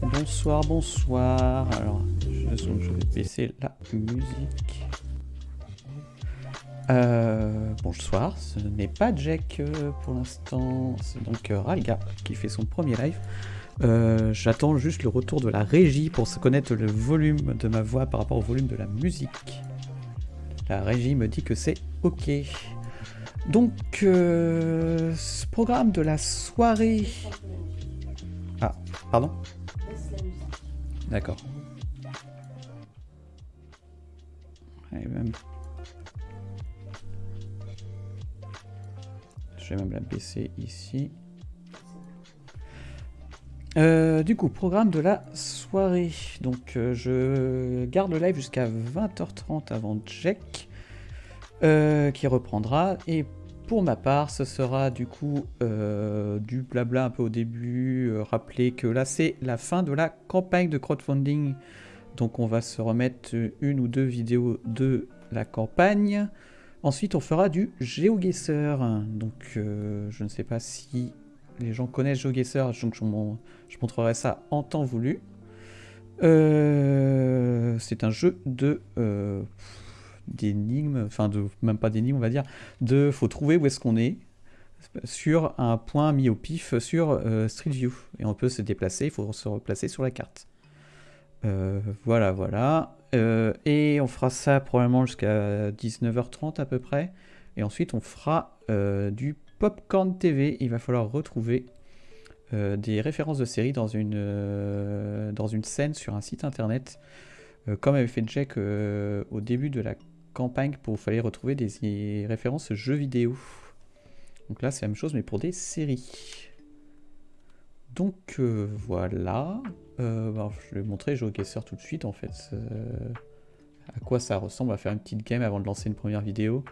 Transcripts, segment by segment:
Bonsoir, bonsoir. Alors, je, vais baisser la musique. Euh, bonsoir, ce n'est pas Jack euh, pour l'instant, c'est donc euh, Ralga qui fait son premier live. J'attends juste le retour de la régie pour connaître le volume de ma voix par rapport au volume de la musique. La régie me dit que c'est ok. Donc, ce programme de la soirée... Ah, pardon D'accord. Je vais même la baisser ici. Euh, du coup, programme de la soirée. Donc, euh, je garde le live jusqu'à 20h30 avant Jack, euh, qui reprendra. Et pour ma part, ce sera du coup du blabla un peu au début. rappeler que là, c'est la fin de la campagne de crowdfunding. Donc, on va se remettre une ou deux vidéos de la campagne. Ensuite, on fera du GeoGuessr. Donc, je ne sais pas si les gens connaissent GeoGuessr, donc je, je, montrerai ça en temps voulu. Euh, c'est un jeu de euh, d'énigmes, enfin de même pas d'énigmes, on va dire, de faut trouver où est-ce qu'on est sur un point mis au pif sur euh, Street View et on peut se déplacer, il faut se replacer sur la carte. voilà, voilà. et on fera ça probablement jusqu'à 19h30 à peu près. Et ensuite, on fera du Popcorn TV, il va falloir retrouver euh, des références de séries dans une, euh, dans une scène sur un site internet, euh, comme avait fait Jack au début de la campagne pour fallait retrouver des références jeux vidéo. Donc là c'est la même chose mais pour des séries. Donc voilà, je vais montrer GeoGuessr tout de suite en fait. à quoi ça ressemble, va faire une petite game avant de lancer une première vidéo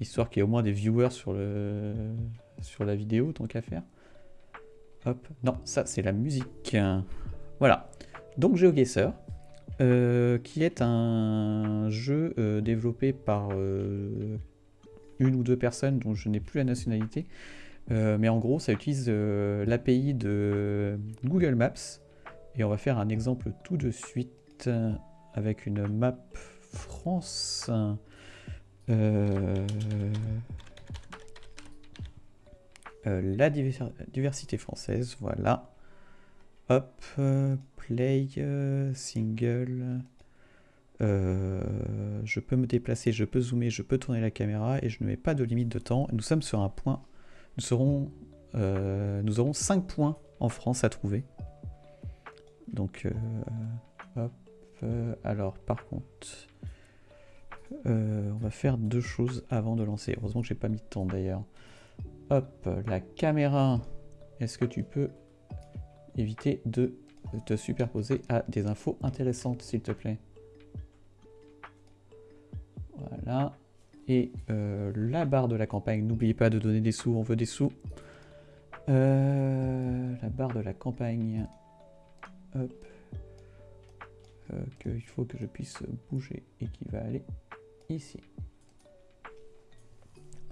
histoire qu'il y ait au moins des viewers sur, le, sur la vidéo, tant qu'à faire. Hop, non, ça c'est la musique. Voilà, donc GeoGuessr, euh, qui est un jeu euh, développé par euh, une ou deux personnes dont je n'ai plus la nationalité, mais en gros ça utilise l'API de Google Maps, et on va faire un exemple tout de suite avec une map France. La diversité française, voilà. Hop, play, single. Euh, je peux me déplacer, je peux zoomer, je peux tourner la caméra et je ne mets pas de limite de temps. Nous sommes sur un point. Nous, serons, nous aurons 5 points en France à trouver. Donc, hop. alors, par contre, euh, on va faire deux choses avant de lancer. Heureusement que j'ai pas mis de temps d'ailleurs. Hop, la caméra. Est-ce que tu peux éviter de te superposer à des infos intéressantes, s'il te plaît Voilà. Et euh, la barre de la campagne, n'oubliez pas de donner des sous, on veut des sous. Euh, la barre de la campagne. Hop. qu'il faut que je puisse bouger et qui va aller ici.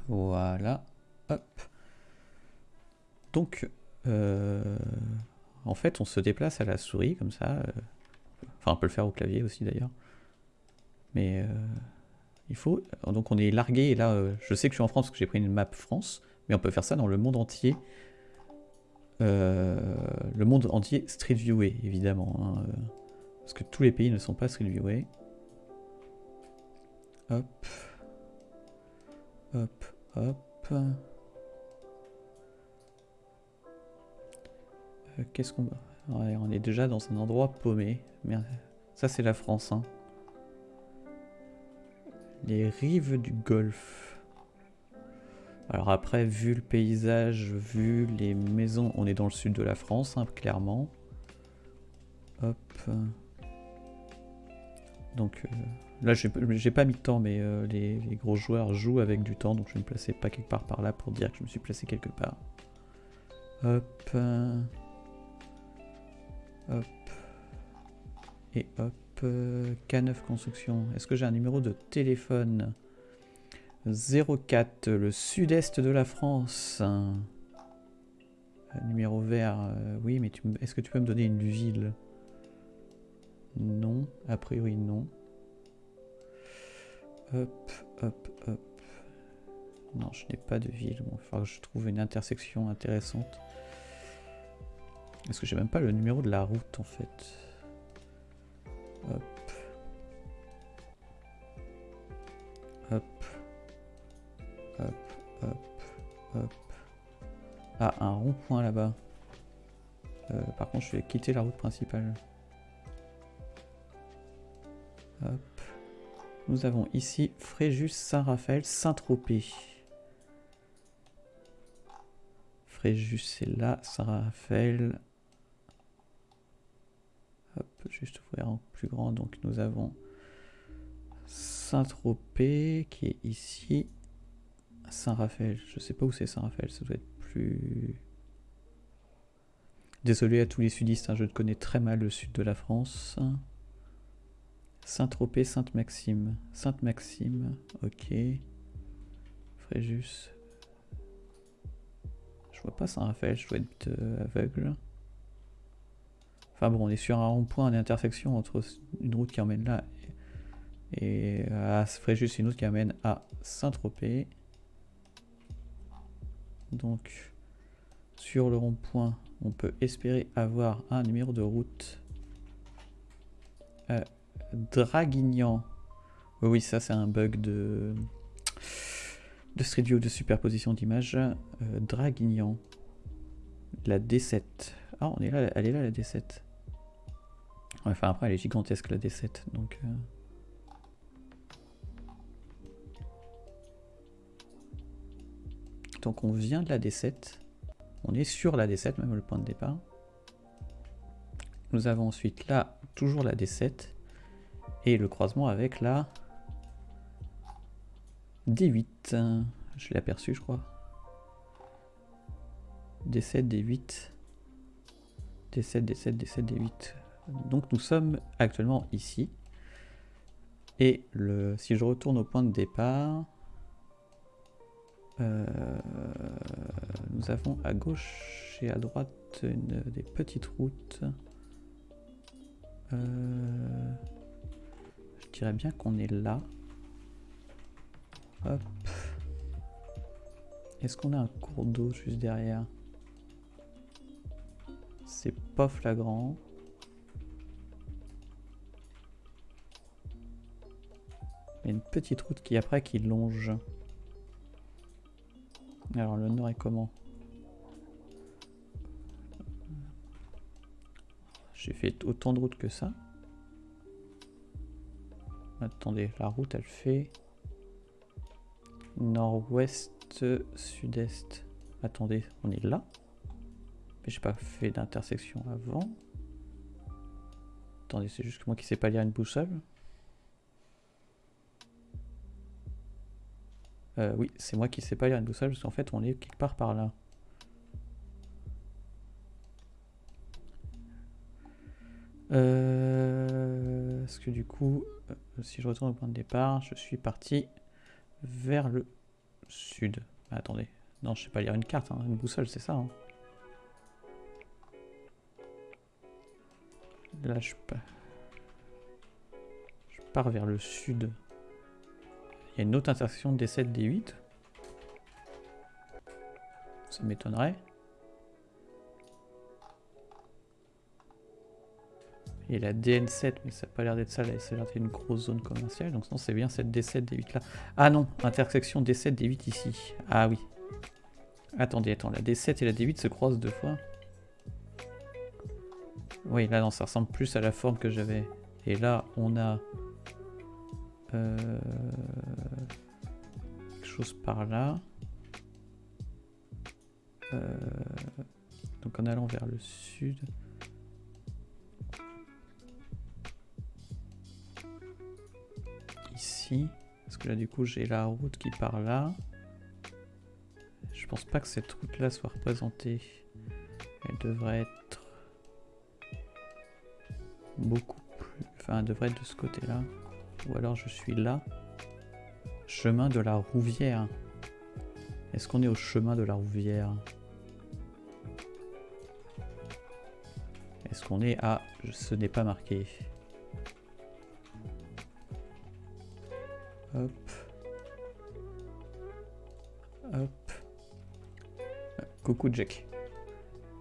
Voilà. Hop. Donc, euh, en fait, on se déplace à la souris comme ça. Euh, enfin, on peut le faire au clavier aussi d'ailleurs. Mais euh, il faut. Donc, on est largué. Et là, je sais que je suis en France parce que j'ai pris une map France. Mais on peut faire ça dans le monde entier. le monde entier Street Viewé, évidemment. Hein, parce que tous les pays ne sont pas Street Viewé. Hop. Hop, hop. Euh, qu'est-ce qu'on... On est déjà dans un endroit paumé. Merde. Ça, c'est la France. Hein. Les rives du Golfe. Alors après, vu le paysage, vu les maisons, on est dans le sud de la France, hein, clairement. Hop. Donc... Euh, Là, j'ai pas mis de temps, mais euh, les, gros joueurs jouent avec du temps, donc je vais me placer pas quelque part par là pour dire que je me suis placé quelque part. Hop. Hop. Et hop. K9 construction. Est-ce que j'ai un numéro de téléphone? 04, le sud-est de la France. Euh, numéro vert, euh, oui, mais est-ce que tu peux me donner une ville? Non, a priori non. Hop, hop, hop. Non, je n'ai pas de ville. Bon, il va falloir que je trouve une intersection intéressante. Est-ce que j'ai même pas le numéro de la route en fait Hop. Hop. Hop, hop, hop. Ah, un rond-point là-bas. Euh, par contre, je vais quitter la route principale. Hop. Nous avons ici Fréjus, Saint-Raphaël, Saint-Tropez. Fréjus, c'est là. Saint-Raphaël. Hop, juste ouvrir en plus grand. Donc nous avons Saint-Tropez qui est ici. Saint-Raphaël, je sais pas où c'est Saint-Raphaël, ça doit être plus... Désolé à tous les sudistes, hein, je connais très mal le sud de la France. Saint-Tropez, Sainte-Maxime. Sainte-Maxime, ok. Fréjus. Je vois pas Saint-Raphaël, je dois être euh, aveugle. Enfin bon, on est sur un rond-point, une intersection entre une route qui emmène là et à Fréjus, une autre qui amène à Saint-Tropez. Donc, sur le rond-point, on peut espérer avoir un numéro de route. Euh, Draguignan. Oui, ça c'est un bug de, de Street View de superposition d'images. Euh, Draguignan. La D7. Ah, on est là, elle est là la D7. Enfin après elle est gigantesque la D7. Donc... Euh, Donc on vient de la D7. On est sur la D7, même le point de départ. Nous avons ensuite là, toujours la D7. Et le croisement avec la D8. Je l'ai aperçu, je crois. D7, D8. D7, D7, D7, D8. Donc nous sommes actuellement ici. Et si je retourne au point de départ, euh, nous avons à gauche et à droite des petites routes. Euh, je dirais bien qu'on est là. Hop. Est-ce qu'on a un cours d'eau juste derrière? C'est pas flagrant. Il y a une petite route qui après qui longe. Alors le nord est comment? J'ai fait autant de routes que ça. Attendez, la route elle fait nord-ouest, sud-est. Attendez, on est là. Mais j'ai pas fait d'intersection avant. Attendez, c'est juste que moi qui sais pas lire une boussole. Euh, oui, c'est moi qui sais pas lire une boussole parce qu'en fait on est quelque part par là. Euh, Est-ce que du coup, euh, si je retourne au point de départ, je suis parti vers le sud. attendez, non, je sais pas lire une carte, hein. une boussole, c'est ça. Hein. Là, je pars vers le sud. Il une autre intersection D7, D8. Ça m'étonnerait. Et la DN7, mais ça n'a pas l'air d'être ça, là, ça a l'air d'être une grosse zone commerciale. Donc non, c'est bien cette D7, D8 là. Ah non, intersection D7, D8 ici. Ah oui. Attendez, attends, la D7 et la D8 se croisent deux fois. Oui, là, non, ça ressemble plus à la forme que j'avais. Et là, on a euh, quelque chose par là. Euh, donc en allant vers le sud. Ici. Parce que là du coup j'ai la route qui part là. Je pense pas que cette route là soit représentée. Elle devrait être beaucoup plus... Enfin elle devrait être de ce côté là. Ou alors je suis là. Chemin de la Rouvière. Est-ce qu'on est au chemin de la Rouvière? Est-ce qu'on est à... Ce n'est pas marqué. Hop. Hop. Coucou Jack.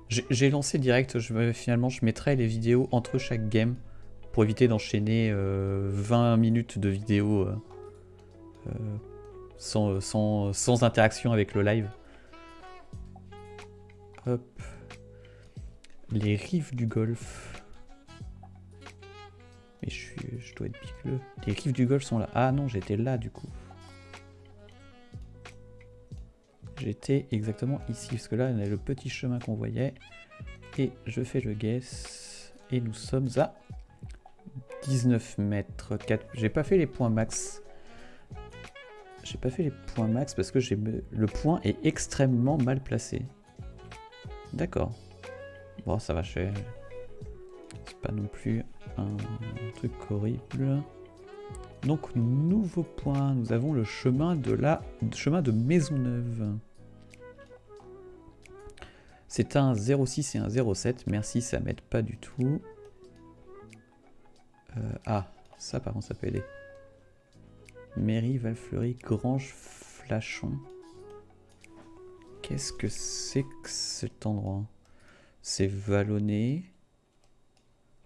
J'ai lancé direct, finalement je mettrai les vidéos entre chaque game éviter d'enchaîner 20 euh, minutes de vidéo euh, euh, sans, interaction avec le live. Hop. Les rives du golf. Mais je, suis, je dois être picleux. Les rives du golf sont là. Ah non, j'étais là du coup. J'étais exactement ici, parce que là, on a le petit chemin qu'on voyait. Et je fais le guess. Et nous sommes à 19 mètres. J'ai pas fait les points max. J'ai pas fait les points max parce que le point est extrêmement mal placé. D'accord. Bon, ça va, je C'est pas non plus un truc horrible. Donc, nouveau point. Nous avons le chemin de la chemin de Maisonneuve. C'est un 06 et un 07. Merci, ça m'aide pas du tout. Euh, ah, ça par contre, ça peut aider. Mairie, Valfleury, Grange, Flachon. Qu'est-ce que c'est que cet endroit? C'est vallonné.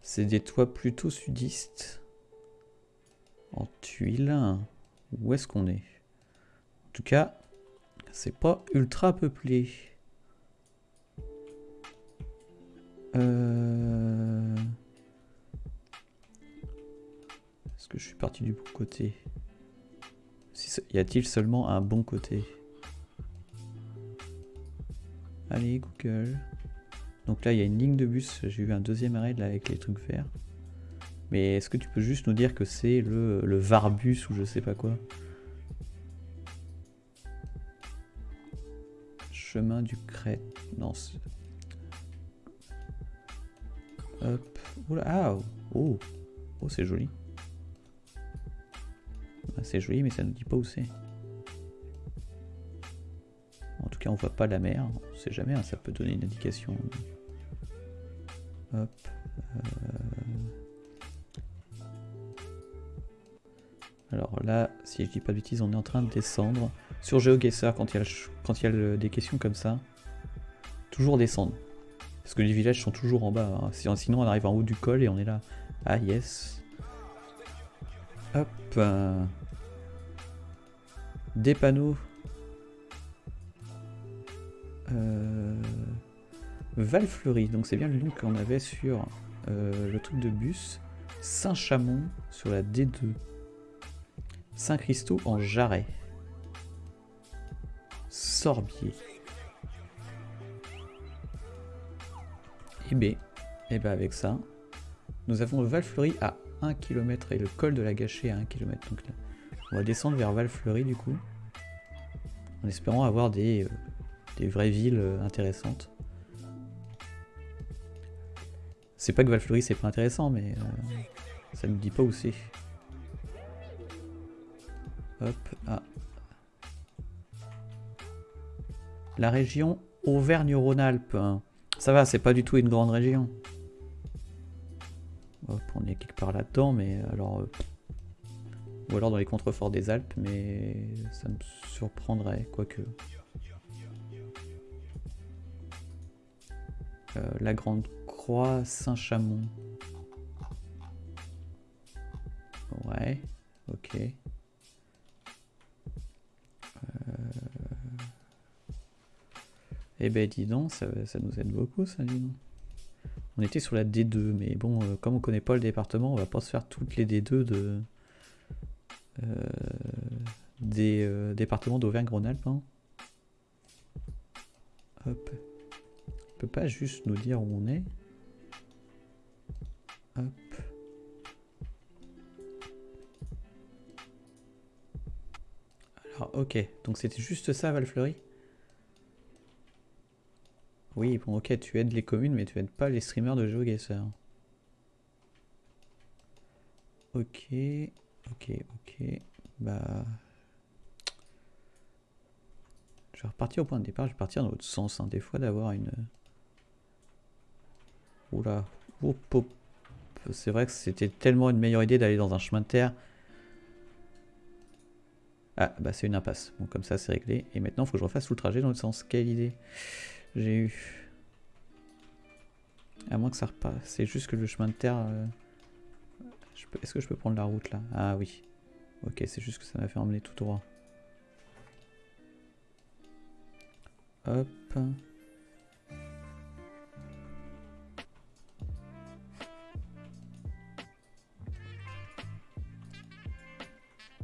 C'est des toits plutôt sudistes. En tuiles. Où est-ce qu'on est? En tout cas, c'est pas ultra peuplé. Euh... je suis parti du bon côté Y a-t-il seulement un bon côté? Allez, Google. Donc là, il y a une ligne de bus. J'ai eu un deuxième arrêt là avec les trucs verts. Mais est-ce que tu peux juste nous dire que c'est le, le Varbus ou je sais pas quoi? Chemin du Crête. Non, Hop. Oula, ah, oh, oh c'est joli. Bah, c'est joli, mais ça ne dit pas où c'est. En tout cas, on voit pas la mer. On sait jamais, hein, ça peut donner une indication. Hop. Euh. Alors là, si je dis pas de bêtises, on est en train de descendre. Sur GeoGuessr, quand il y a, quand il y a des questions comme ça, toujours descendre. Parce que les villages sont toujours en bas. Hein. Sinon, on arrive en haut du col et on est là. Ah, yes. Hop. Des panneaux. Euh... Valfleury. Donc, c'est bien le nom qu'on avait sur euh, le truc de bus. Saint-Chamond sur la D2. Saint-Christo en Jarret. Sorbier. Et B, et bien avec ça, nous avons Valfleury à 1 km et le col de la Gâchée à 1 km. Donc là, on va descendre vers Valfleury du coup, en espérant avoir des, euh, vraies villes euh, intéressantes. C'est pas que Valfleury c'est pas intéressant, mais euh, ça nous dit pas où c'est. Hop, ah. La région Auvergne-Rhône-Alpes. Hein. Ça va, c'est pas du tout une grande région. On est quelque part là-dedans, mais alors... Euh, ou alors dans les contreforts des Alpes, mais ça me surprendrait, quoique... Euh, la Grande Croix Saint-Chamond. Ouais, ok. Eh ben dis donc, ça, nous aide beaucoup ça, dis donc. On était sur la D2, mais bon, euh, comme on connaît pas le département, on va pas se faire toutes les D2 de euh, des euh, départements d'Auvergne-Rhône-Alpes. Hein. Hop. Peut pas juste nous dire où on est. Hop. Alors, ok. Donc c'était juste ça, Valfleury? Oui, bon, ok, tu aides les communes, mais tu aides pas les streamers de GeoGuessr. Ok, ok, ok. Bah. Je vais repartir au point de départ, je vais partir dans l'autre sens. Hein. Des fois, d'avoir une. Oula, C'est vrai que c'était tellement une meilleure idée d'aller dans un chemin de terre. Ah, bah c'est une impasse. Bon, comme ça, c'est réglé. Et maintenant, il faut que je refasse tout le trajet dans le sens. Quelle idée j'ai eu À moins que ça repasse. C'est juste que le chemin de terre... Euh, est-ce que je peux prendre la route, là? Ah oui. Ok, c'est juste que ça m'a fait emmener tout droit. Hop.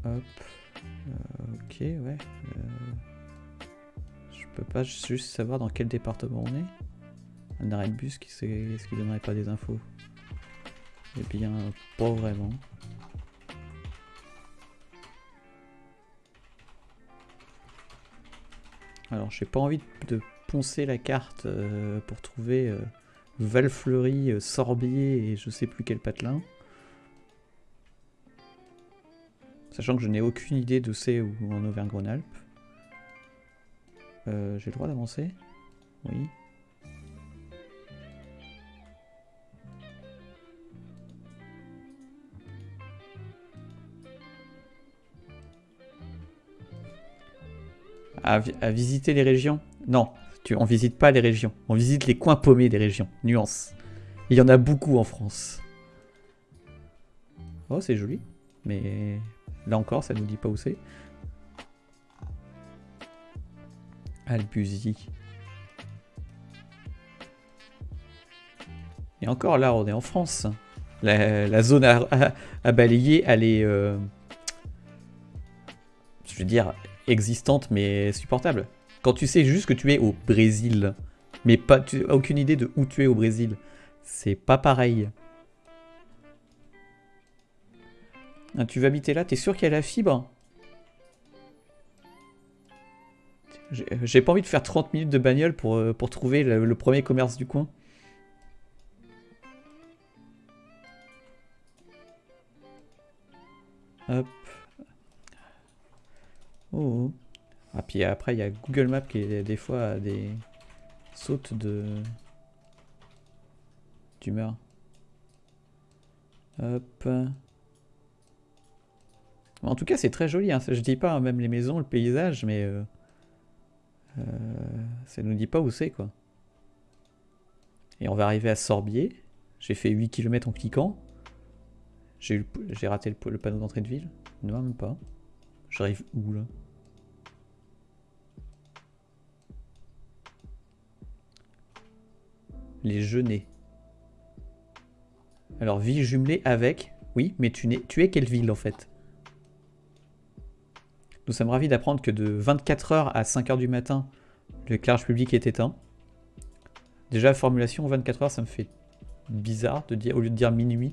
Hop. Euh, ok, ouais. Euh, peux pas juste savoir dans quel département on est. Un arrêt de bus, qui est-ce qui donnerait pas des infos? Eh bien, pas vraiment. Alors, j'ai pas envie de poncer la carte euh, pour trouver Valfleury, Sorbier et je sais plus quel patelin. Sachant que je n'ai aucune idée de c'est où en Auvergne-Rhône-Alpes. Euh, j'ai le droit d'avancer Oui. À, visiter les régions? Non, tu, on visite pas les régions. On visite les coins paumés des régions. Nuance. Il y en a beaucoup en France. Oh, c'est joli. Mais Là encore, ça nous dit pas où c'est. Albuzy. Et encore là, on est en France. La, zone à, balayer, elle est... Euh, je veux dire, existante, mais supportable. Quand tu sais juste que tu es au Brésil, mais pas, tu n'as aucune idée de où tu es au Brésil, c'est pas pareil. Ah, tu vas habiter là, t'es sûr qu'il y a la fibre? J'ai pas envie de faire 30 minutes de bagnole pour, euh, pour trouver le, premier commerce du coin. Hop. Oh, oh. Ah, puis après, il y a Google Maps qui est des fois des sautes de d'humeur. Hop. En tout cas, c'est très joli. Hein. Je dis pas hein, même les maisons, le paysage, mais euh, euh, ça nous dit pas où c'est quoi. Et on va arriver à Sorbier. J'ai fait 8 km en cliquant. J'ai raté le, panneau d'entrée de ville. Non, même pas. J'arrive où là? Les genêts. Alors, ville jumelée avec. Oui, mais tu, tu es quelle ville en fait? Nous sommes ravis d'apprendre que de 24h à 5h du matin, l'éclairage public est éteint. Déjà, la formulation 24h, ça me fait bizarre de dire, au lieu de dire minuit.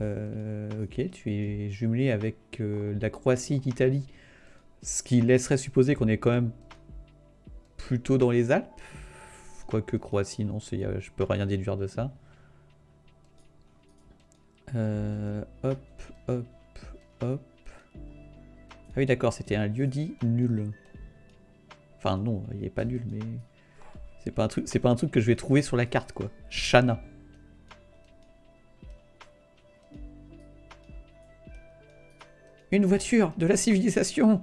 Euh, ok, tu es jumelé avec euh, la Croatie, l'Italie, ce qui laisserait supposer qu'on est quand même plutôt dans les Alpes. Quoique Croatie, non, je peux rien déduire de ça. Euh, hop, hop, hop. Ah oui, d'accord, c'était un lieu dit nul. Enfin, non, il n'est pas nul, mais... C'est pas, un truc, pas un truc que je vais trouver sur la carte, quoi. Shana. Une voiture de la civilisation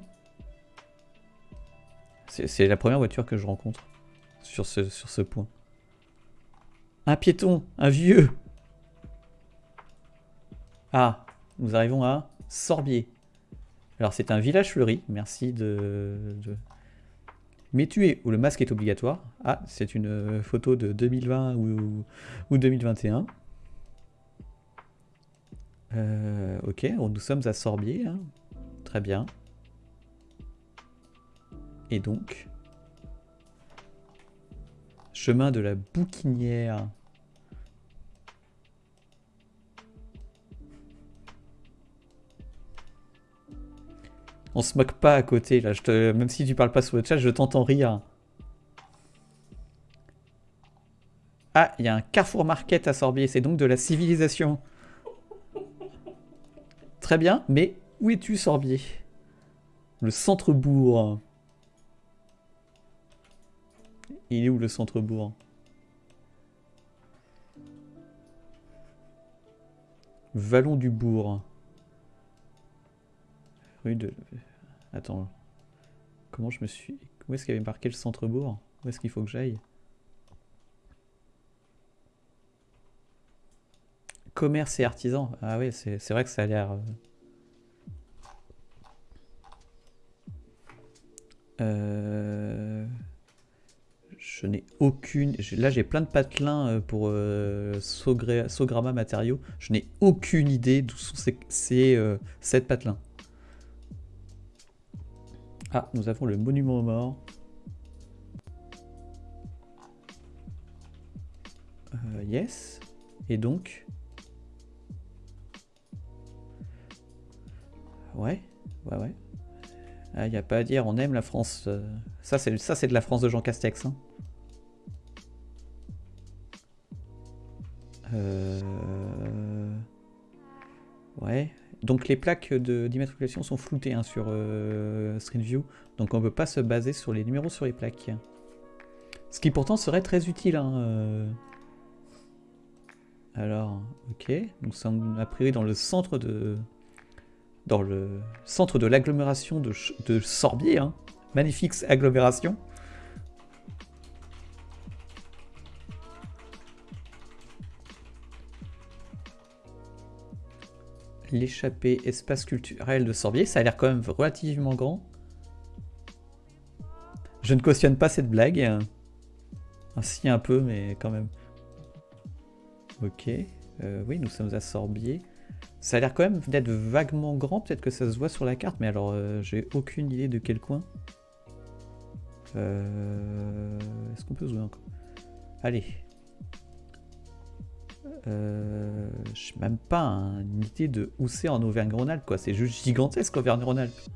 C'est la première voiture que je rencontre sur ce, sur ce point. Un piéton, un vieux. Ah, nous arrivons à Sorbier. Alors c'est un village fleuri, merci de... Mais tu es où le masque est obligatoire. Ah, c'est une photo de 2020 ou, 2021. Euh, ok, nous sommes à Sorbier. Hein. Très bien. Et donc... Chemin de la Bouquinière. On se moque pas à côté, là. Je te... Même si tu parles pas sur le chat, je t'entends rire. Ah, il y a un Carrefour Market à Sorbier. C'est donc de la civilisation. Très bien, mais où es-tu, Sorbier? Le centre-bourg. Il est où, le centre-bourg? Vallon du Bourg. Rue de... Attends. Comment je me suis... Où est-ce qu'il y avait marqué le centre-bourg? Où est-ce qu'il faut que j'aille? Commerce et artisan. Ah oui, c'est vrai que ça a l'air... Euh, euh, je n'ai aucune... Là, j'ai plein de patelins euh, pour euh, matériaux. Je n'ai aucune idée d'où sont ces, ces 7 patelins. Ah, nous avons le monument aux morts. yes. Et donc Ouais, ouais, ouais. Il ah, n'y a pas à dire, on aime la France. Euh. Ça, c'est ça, c'est de la France de Jean Castex. Hein. Euh, ouais. Donc les plaques d'immatriculation sont floutées hein, sur euh, Street View. Donc on ne peut pas se baser sur les numéros sur les plaques. Ce qui pourtant serait très utile. Hein, Alors, ok. Nous sommes a priori dans le centre de, dans le centre de l'agglomération de, de, Sorbier. Hein. Magnifique agglomération. L'échappée espace culturel de Sorbier, ça a l'air quand même relativement grand. Je ne cautionne pas cette blague. Ainsi un peu, mais quand même. Ok. Euh, oui, nous sommes à Sorbier. Ça a l'air quand même d'être vaguement grand, peut-être que ça se voit sur la carte, mais alors euh, j'ai aucune idée de quel coin. Euh, est-ce qu'on peut jouer encore? Allez. Euh, je n'ai même pas une idée de où c'est en Auvergne-Rhône-Alpes, quoi. C'est juste gigantesque Auvergne-Rhône-Alpes.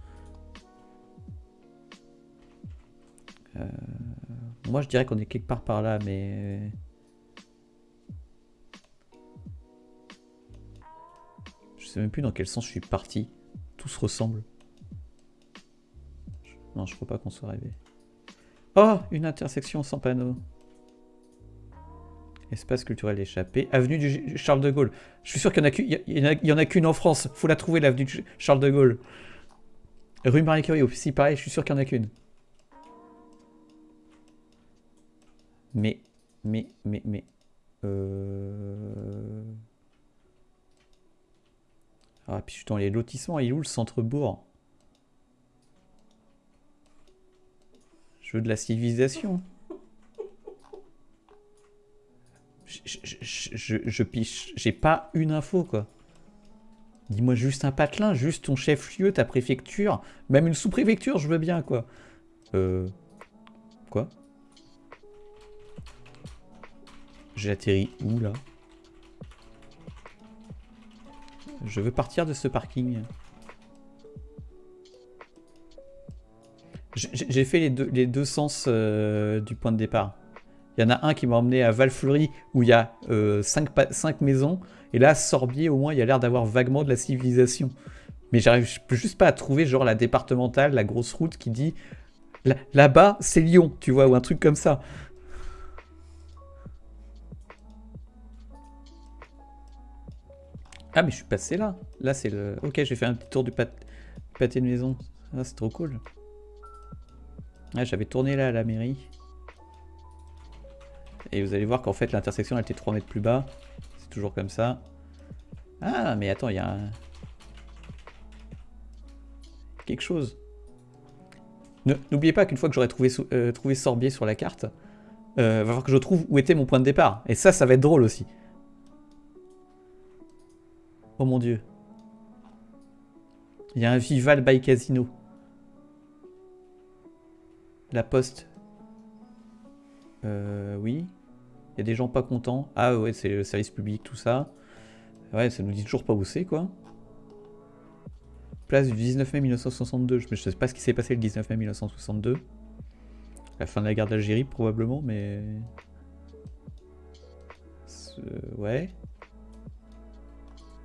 moi, je dirais qu'on est quelque part par là, mais... sais même plus dans quel sens je suis parti. Tout se ressemble. Non, je crois pas qu'on soit arrivé. Oh Une intersection sans panneau. Espace culturel échappé. Avenue du Charles de Gaulle. Je suis sûr qu'il y en a qu'une en France. Faut la trouver, l'avenue du Charles de Gaulle. Rue Marie Curie aussi, pareil, je suis sûr qu'il y en a qu'une. Mais, mais, mais, mais... Euh... Ah, puis je suis dans les lotissements. Il est où le centre-bourg? Je veux de la civilisation. Je, piche. J'ai pas une info, quoi. Dis-moi juste un patelin, juste ton chef-lieu, ta préfecture. Même une sous-préfecture, je veux bien, quoi. Euh... Quoi? J'ai atterri où, là? Je veux partir de ce parking. J'ai fait les deux, les deux sens euh, du point de départ. Il y en a un qui m'a emmené à Valfleury où il y a 5 euh, cinq, maisons. Et là, Sorbier, au moins, il y a l'air d'avoir vaguement de la civilisation. Mais j'arrive juste pas à trouver genre la départementale, la grosse route qui dit là-bas, c'est Lyon, tu vois, ou un truc comme ça. Ah, mais je suis passé là. Là, c'est le... Ok, j'ai fait un petit tour du pâté de maison. Ah, c'est trop cool. Ah, j'avais tourné là à la mairie. Et vous allez voir qu'en fait, l'intersection, elle était 3 mètres plus bas. C'est toujours comme ça. Ah, mais attends, il y a un... Quelque chose. N'oubliez pas qu'une fois que j'aurai trouvé, euh, Sorbier sur la carte, euh, va falloir que je trouve où était mon point de départ. Et ça, ça va être drôle aussi. Oh mon dieu. Il y a un Vival by Casino. La poste. Euh, oui. Il y a des gens pas contents. Ah ouais, c'est le service public, tout ça. Ouais, ça nous dit toujours pas où c'est, quoi. Place du 19 mai 1962. Je ne sais pas ce qui s'est passé le 19 mai 1962. La fin de la guerre d'Algérie, probablement, mais... Ouais.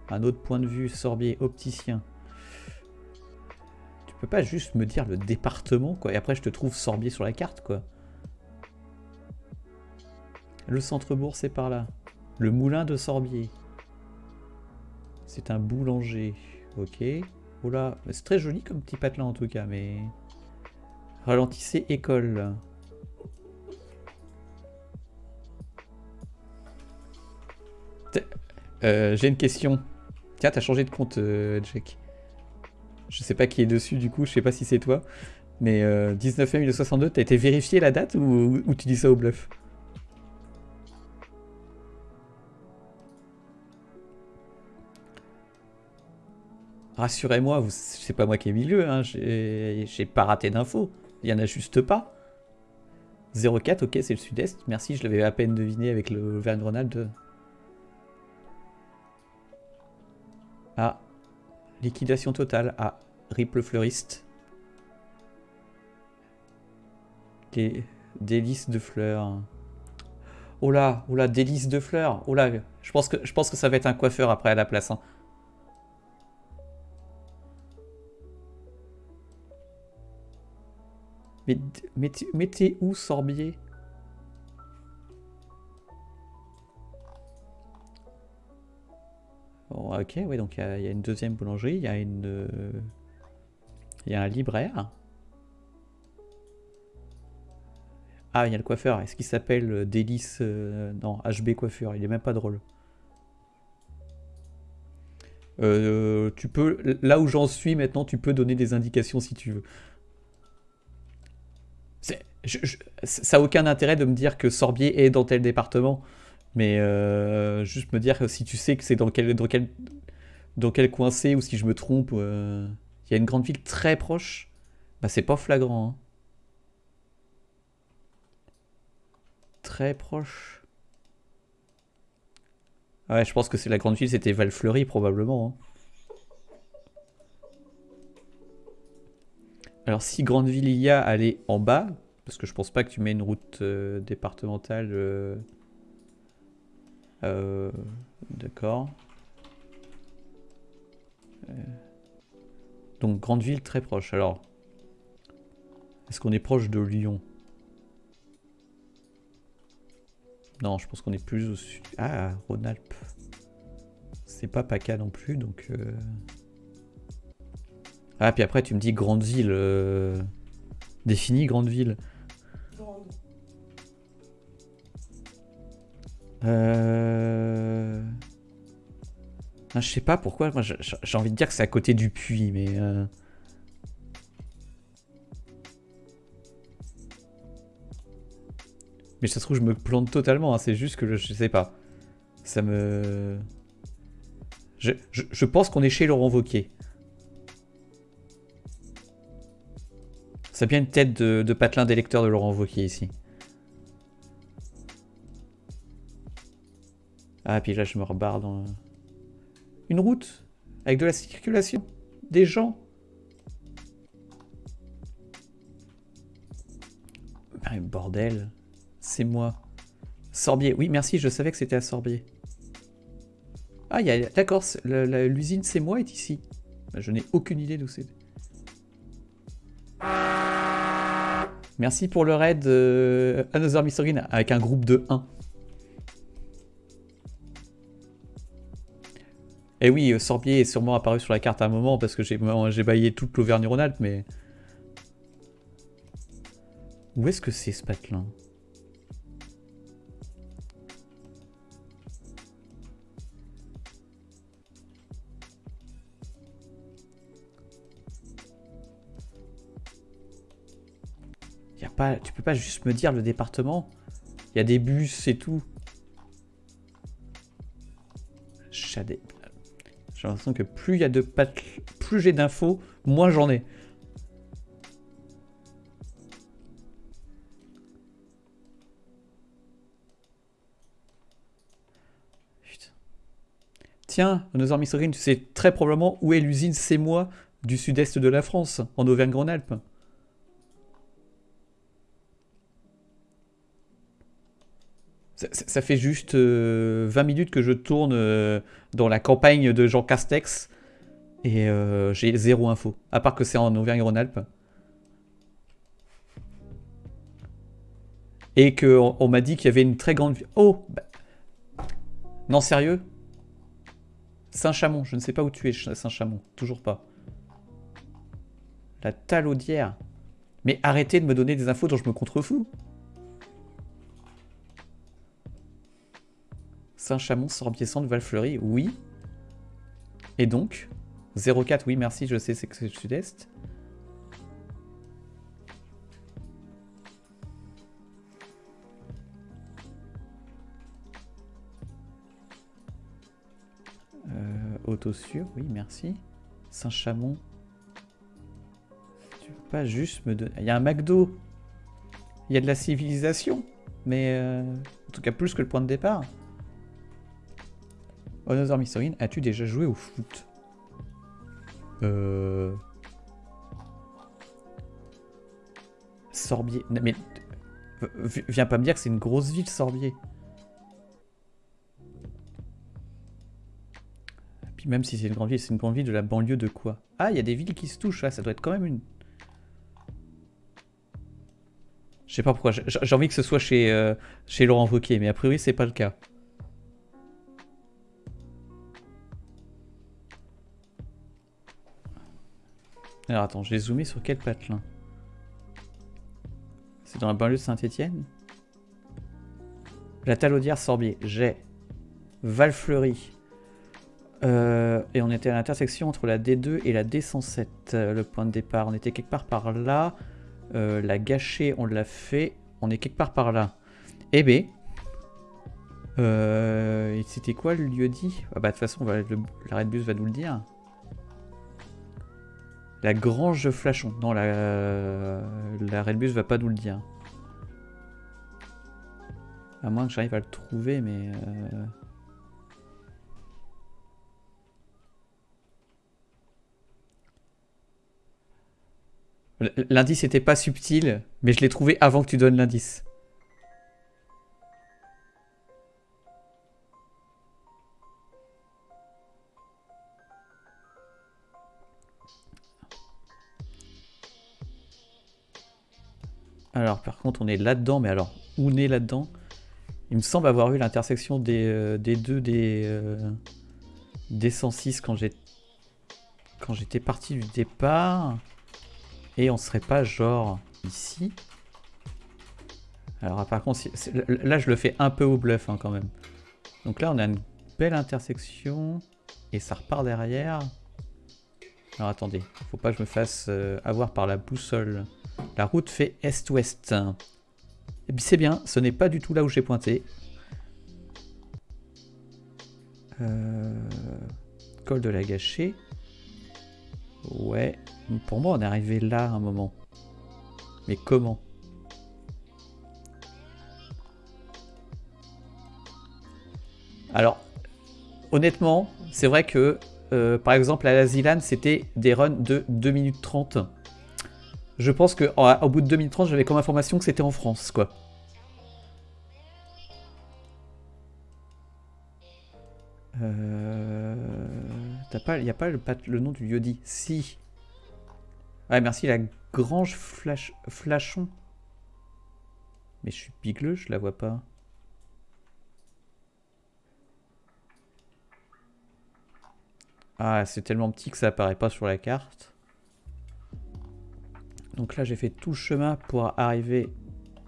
Un autre point de vue, Sorbier, opticien. Tu peux pas juste me dire le département, quoi, et après je te trouve Sorbier sur la carte, quoi. Le centre-bourg, c'est par là. Le moulin de Sorbier. C'est un boulanger. Ok. Oula, c'est très joli comme petit patelin en tout cas, mais... Ralentissez école. Euh, j'ai une question. Tiens, t'as changé de compte, euh, Jack. Je sais pas qui est dessus du coup, je sais pas si c'est toi. Mais euh, 19 mai 1962, t'as été vérifié la date ou tu dis ça au bluff? Rassurez-moi, c'est pas moi qui ai mis le, hein, j'ai pas raté d'infos. Il y en a juste pas. 04, ok, c'est le sud-est. Merci, je l'avais à peine deviné avec le Verne-Ronald. Ah, liquidation totale. Ah, Ripple fleuriste. Des délices de fleurs. Oh là, oh là, délices de fleurs. Oh là, je pense que, je pense que ça va être un coiffeur après à la place. Hein. Mais, mais, t'es où, Sorbier? Ok, oui, donc il y, a une deuxième boulangerie, il y a une... Il y a un libraire. Ah, il y a le coiffeur. Est-ce qu'il s'appelle euh, Délice euh, Non, HB Coiffure. Il est même pas drôle. Euh, tu peux, là où j'en suis maintenant, tu peux donner des indications si tu veux ça n'a aucun intérêt de me dire que Sorbier est dans tel département, mais euh, juste me dire si tu sais que c'est dans quel, dans, quel, dans quel coin c'est ou si je me trompe. Euh, il y a une grande ville très proche, bah c'est pas flagrant. Hein. Très proche. Ouais, je pense que c'est la grande ville, c'était Valfleury probablement. Hein. Alors si grande ville il y a, elle est en bas, parce que je pense pas que tu mets une route euh, départementale. Euh, euh, d'accord. Donc grande ville très proche. Alors, est-ce qu'on est proche de Lyon? Non, je pense qu'on est plus au sud. Ah, Rhône-Alpes. C'est pas PACA non plus, donc... Ah, puis après tu me dis grande ville. Définis grande ville. Euh... je sais pas pourquoi, moi j'ai envie de dire que c'est à côté du puits, mais... Euh... Mais ça se trouve, je me plante totalement, hein. c'est juste que je, sais pas. Ça me... Je, je, pense qu'on est chez Laurent Vauquier. C'est bien une tête de, de patelin d'électeur de Laurent Vauquier ici. Ah, puis là, je me rebarre dans... Une route Avec de la circulation Des gens ah, Bordel C'est moi. Sorbier. Oui, merci, je savais que c'était à Sorbier. Ah, d'accord, l'usine c'est moi est ici. Bah, je n'ai aucune idée d'où c'est. Merci pour le raid euh, Another Mystery avec un groupe de 1. Et eh oui, euh, Sorbier est sûrement apparu sur la carte à un moment parce que j'ai baillé toute l'Auvergne-Rhône-Alpes, mais... Où est-ce que c'est ce patelin? Y a pas, Tu peux pas juste me dire le département? Il y a des bus et tout? Chadé. J'ai l'impression que plus il y a de plus j'ai d'infos, moins j'en ai. Putain. Tiens, nos amis tu sais très probablement où est l'usine C'est moi du sud-est de la France, en Auvergne-Rhône-Alpes. Ça, fait juste 20 euh, minutes que je tourne euh, dans la campagne de Jean Castex et euh, j'ai zéro info, à part que c'est en Auvergne-Rhône-Alpes. Et qu'on on, m'a dit qu'il y avait une très grande... Oh bah. Non, sérieux? Saint-Chamond, je ne sais pas où tu es, Saint-Chamond. Toujours pas. La talaudière. Mais arrêtez de me donner des infos dont je me contrefous. Saint-Chamond, Sorbier-Centre, Valfleury, oui. Et donc 04, oui, merci, je sais, c'est que c'est le sud-est. Euh, Autosur, oui, merci. Saint-Chamond. Tu veux pas juste me donner... Il y a un McDo. Il y a de la civilisation. Mais euh, en tout cas plus que le point de départ. Another Mystery, as-tu déjà joué au foot? Euh... Sorbier. mais viens pas me dire que c'est une grosse ville, Sorbier. Puis même si c'est une grande ville, c'est une grande ville de la banlieue de quoi? Ah, il y a des villes qui se touchent, ça doit être quand même une... Je sais pas pourquoi, j'ai envie que ce soit chez, euh, chez Laurent Wauquiez, mais a priori c'est pas le cas. Alors attends, je vais zoomer sur quel patelin? C'est dans la banlieue de Saint-Etienne La Talaudière Sorbier, j'ai. Valfleury. Euh, et on était à l'intersection entre la D2 et la D107, euh, le point de départ. On était quelque part par là. Euh, la gâchée, on l'a fait. On est quelque part par là. Eh B. C'était quoi le lieu dit? Ah bah de toute façon, l'arrêt de bus va nous le dire. La grange de Flachon. Non, la, la Redbus va pas nous le dire. À moins que j'arrive à le trouver, mais... Euh... L'indice était pas subtil, mais je l'ai trouvé avant que tu donnes l'indice. Alors, par contre, on est là-dedans, mais alors, où on est là-dedans? Il me semble avoir eu l'intersection des, euh, des, deux des, euh, des 106 quand j'étais parti du départ. Et on serait pas genre ici? Alors, par contre, là, je le fais un peu au bluff hein, quand même. Donc là, on a une belle intersection. Et ça repart derrière. Alors attendez, faut pas que je me fasse euh, avoir par la boussole. La route fait est-ouest. Eh c'est bien, ce n'est pas du tout là où j'ai pointé. Euh, col de la gâchée. Ouais. Pour moi, on est arrivé là un moment. Mais comment? Alors, honnêtement, c'est vrai que, euh, par exemple, à la Zilan, c'était des runs de 2 minutes 30. Je pense qu'au bout de 2030, j'avais comme information que c'était en France, quoi. Euh... T'as pas... A pas le, nom du lieu dit Si. Ouais, merci, la Grange Flash... Mais je suis pigleux, je la vois pas. Ah, c'est tellement petit que ça apparaît pas sur la carte. Donc là, j'ai fait tout le chemin pour arriver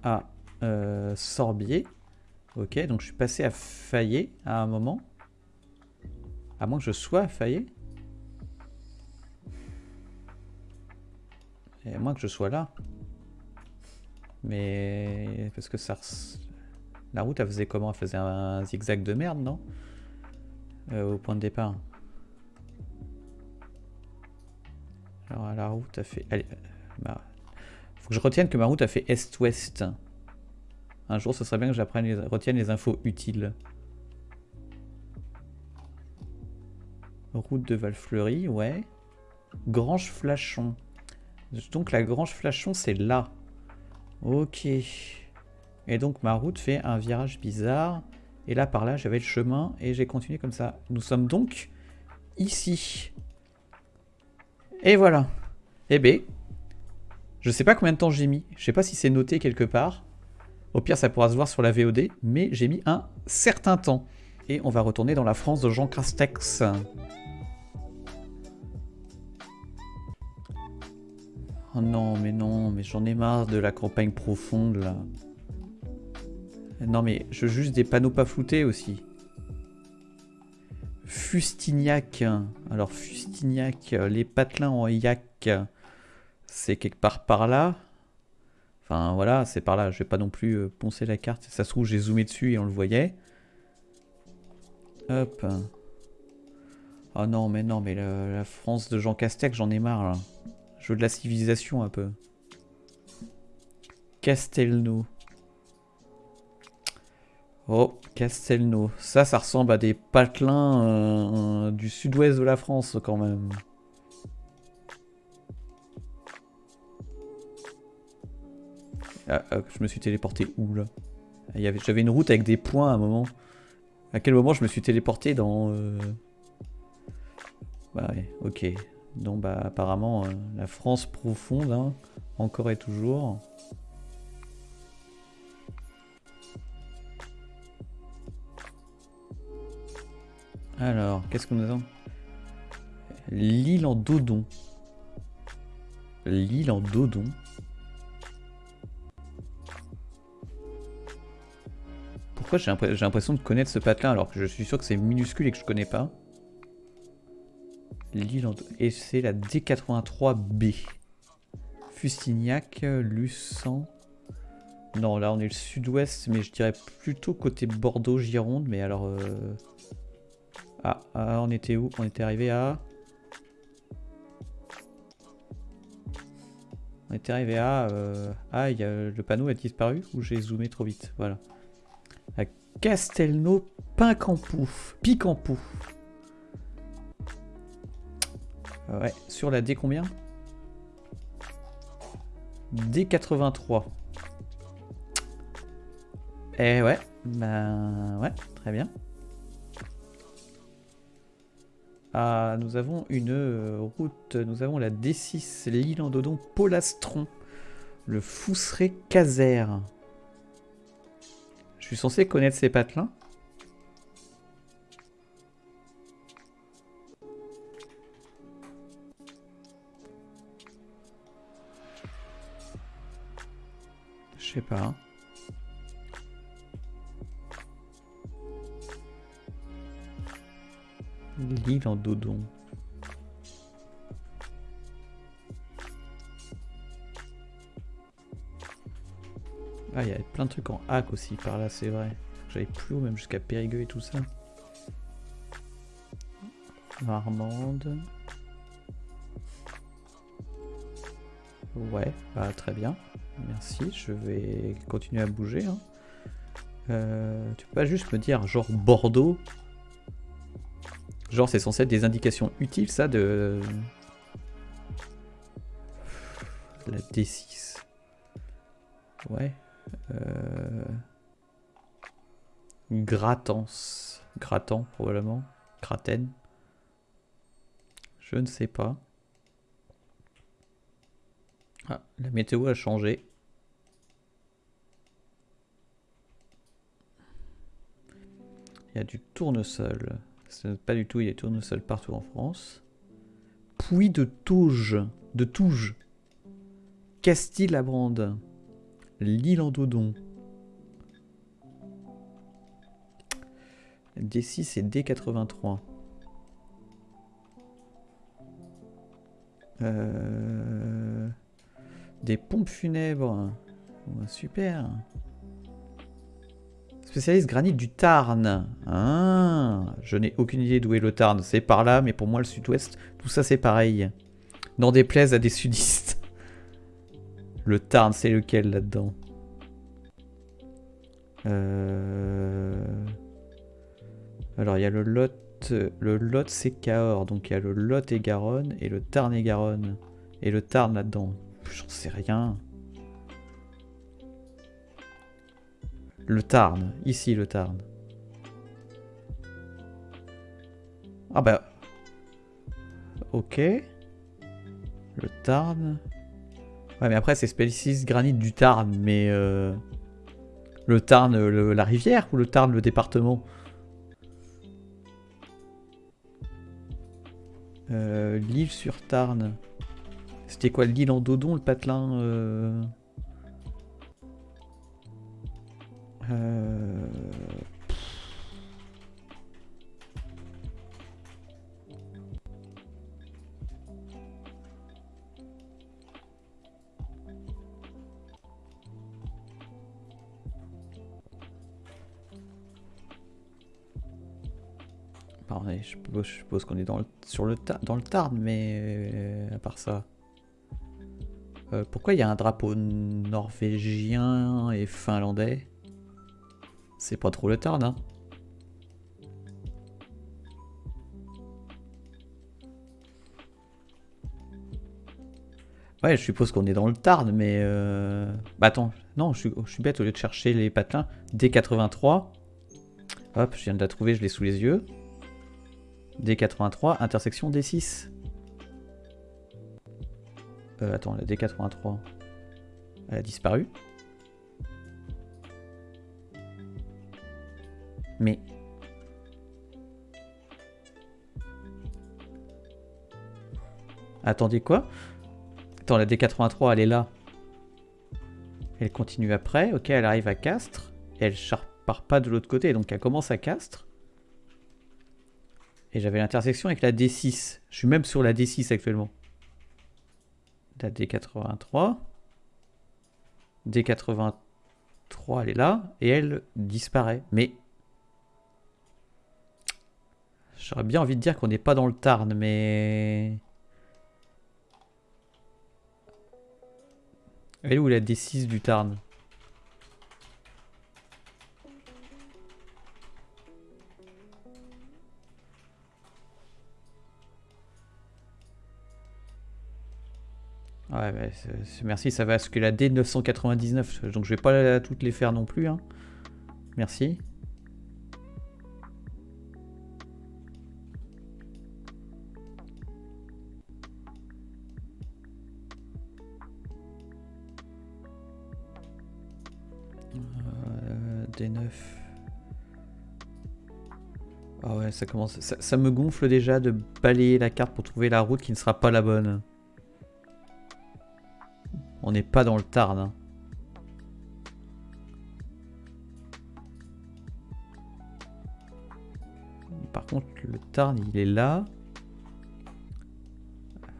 à euh, Sorbier. Ok, donc je suis passé à Fayet à un moment. À moins que je sois à Fayet. Et à moins que je sois là. Mais... Parce que ça... La route, elle faisait comment? Elle faisait un zigzag de merde, non? Euh, Au point de départ. Alors la route a fait... Allez, faut que je retienne que ma route a fait est-ouest. Un jour, ce serait bien que j'apprenne les, retienne les infos utiles. Route de Valfleury, ouais. Grange Flachon. Donc la Grange Flachon, c'est là. Ok. Et donc ma route fait un virage bizarre. Et là, par là, j'avais le chemin et j'ai continué comme ça. Nous sommes donc ici. Et voilà. Eh bien, je sais pas combien de temps j'ai mis. Je sais pas si c'est noté quelque part. Au pire, ça pourra se voir sur la VOD. Mais j'ai mis un certain temps. Et on va retourner dans la France de Jean Castex. Oh non, mais non, mais j'en ai marre de la campagne profonde là. Non mais je veux juste des panneaux pas floutés aussi. Fustignac. Alors Fustignac, les patelins en yak, c'est quelque part par là. Enfin voilà, c'est par là. Je vais pas non plus euh, poncer la carte. Ça se trouve, j'ai zoomé dessus et on le voyait. Hop. Oh non, mais non, mais la, France de Jean Castex, j'en ai marre là. Je de la civilisation un peu. Castelnau. Oh, Castelnau. Ça, ça ressemble à des patelins euh, du sud-ouest de la France quand même. Ah, ah, je me suis téléporté où là? J'avais une route avec des points à un moment. À quel moment je me suis téléporté dans... Euh... Bah ouais, ok. Donc bah apparemment euh, la France profonde, hein, encore et toujours. Alors, qu'est-ce que nous avons L'île en Dodon. L'île en Dodon. J'ai l'impression de connaître ce patelin alors que je suis sûr que c'est minuscule et que je connais pas L'île en... Et c'est la D83B. Fustignac, Luçon. Non, là on est le sud-ouest, mais je dirais plutôt côté Bordeaux-Gironde. Mais alors... Euh, ah, ah, on était où? On était arrivé à... On était arrivé à... Ah, y a... le panneau a disparu ou j'ai zoomé trop vite? Voilà. Castelnau Pincampouf. Picampou. Ouais, sur la D combien? D83. Eh ouais, ben ouais, très bien. Ah, nous avons une euh, route, nous avons la D6, l'île en Dodon, Polastron, le Fousseret Caser. Suis censé connaître ces patelins Je sais pas. L'île en dodon. Ah, il y a plein de trucs en hack aussi par là, c'est vrai. J'avais plus haut, même jusqu'à Périgueux et tout ça. Marmande. Ouais, bah, très bien. Merci, je vais continuer à bouger. Hein. Euh, tu peux pas juste me dire genre Bordeaux? Genre c'est censé être des indications utiles ça de... La D6. Ouais. Euh... Gratans. Gratant probablement. Graten. Je ne sais pas. Ah, la météo a changé. Il y a du tournesol. Pas du tout, il y a du tournesol partout en France. Puy de Touge. De Touge. Castille-la-Brande. L'île en Dodon. D6 et D83. Euh... Des pompes funèbres. super. Spécialiste granit du Tarn. Ah, je n'ai aucune idée d'où est le Tarn. C'est par là, mais pour moi, le sud-ouest, tout ça, c'est pareil. N'en déplaise à des sudistes. Le Tarn, c'est lequel là-dedans euh, Alors, il y a le Lot. Le Lot, c'est Cahors. Donc, il y a le Lot et Garonne et le Tarn et Garonne. Et le Tarn là-dedans. J'en sais rien. Le Tarn. Ici, le Tarn. Ah bah... Ok. Le Tarn. Ouais, mais après, c'est Species Granite du Tarn, mais... Euh, le Tarn, la rivière ou le Tarn, le département? Euh, l'île sur Tarn. C'était quoi l'île en Dodon, le patelin euh? Je suppose, qu'on est dans le, sur le, dans le Tarn, mais euh, à part ça. Euh, pourquoi il y a un drapeau norvégien et finlandais? C'est pas trop le Tarn, hein Ouais, je suppose qu'on est dans le Tarn, mais... Euh... Bah attends, non, je suis, je suis, bête, au lieu de chercher les patelins, D83. Hop, je viens de la trouver, je l'ai sous les yeux. D83, intersection D6. Euh, attends, la D83, elle a disparu. Mais... Attendez quoi? Attends, la D83, elle est là. Elle continue après. Ok, elle arrive à Castres. Et elle part pas de l'autre côté. Donc elle commence à Castres. Et j'avais l'intersection avec la D6. Je suis même sur la D6 actuellement. La D83. D83, elle est là. Et elle disparaît. Mais... J'aurais bien envie de dire qu'on n'est pas dans le Tarn, mais... Elle est où la D6 du Tarn? Ouais, bah, merci, ça va à ce que la D999, donc je vais pas toutes les faire non plus. Hein. Merci. Euh, D9. Ah ouais, ça commence. ça me gonfle déjà de balayer la carte pour trouver la route qui ne sera pas la bonne. On n'est pas dans le Tarn. Hein. Par contre, le Tarn, il est là.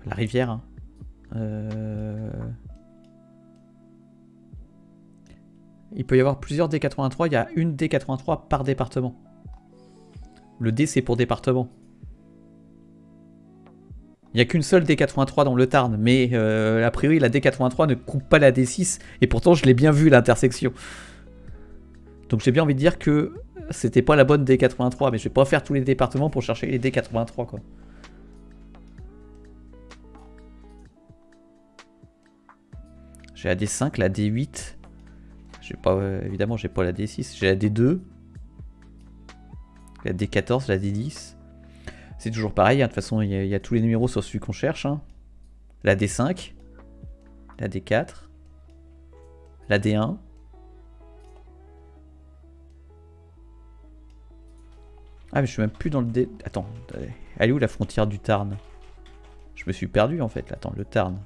La rivière. Hein. Euh, il peut y avoir plusieurs D83. Il y a une D83 par département. Le D, c'est pour département. Il n'y a qu'une seule D83 dans le Tarn, mais euh, a priori la D83 ne coupe pas la D6, et pourtant je l'ai bien vu l'intersection. Donc j'ai bien envie de dire que c'était pas la bonne D83, mais je vais pas faire tous les départements pour chercher les D83 quoi. J'ai la D5, la D8. J'ai pas, euh, évidemment, j'ai pas la D6. J'ai la D2, la D14, la D10. C'est toujours pareil, hein. de toute façon il y, a tous les numéros sur celui qu'on cherche. Hein. La D5, la D4, la D1. Ah mais je suis même plus dans le D... Attends, elle est où la frontière du Tarn? Je me suis perdu en fait, attends, le Tarn.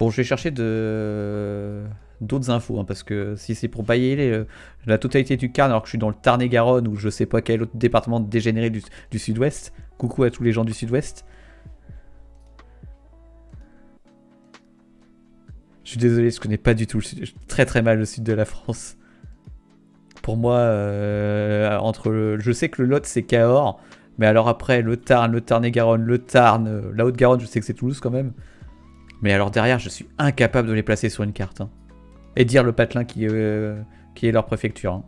Bon, je vais chercher de d'autres infos, hein, parce que si c'est pour bailler euh, la totalité du Tarn alors que je suis dans le Tarn-et-Garonne ou je sais pas quel autre département dégénéré du, sud-ouest, coucou à tous les gens du sud-ouest. Je suis désolé, je connais pas du tout le sud, très très mal le sud de la France. Pour moi, euh, entre je sais que le Lot c'est Cahors, mais alors après le Tarn, le Tarn-et-Garonne, le Tarn, euh, la Haute-Garonne, je sais que c'est Toulouse quand même. Mais alors derrière, je suis incapable de les placer sur une carte. Hein et dire le patelin qui, euh, est leur préfecture. Hein.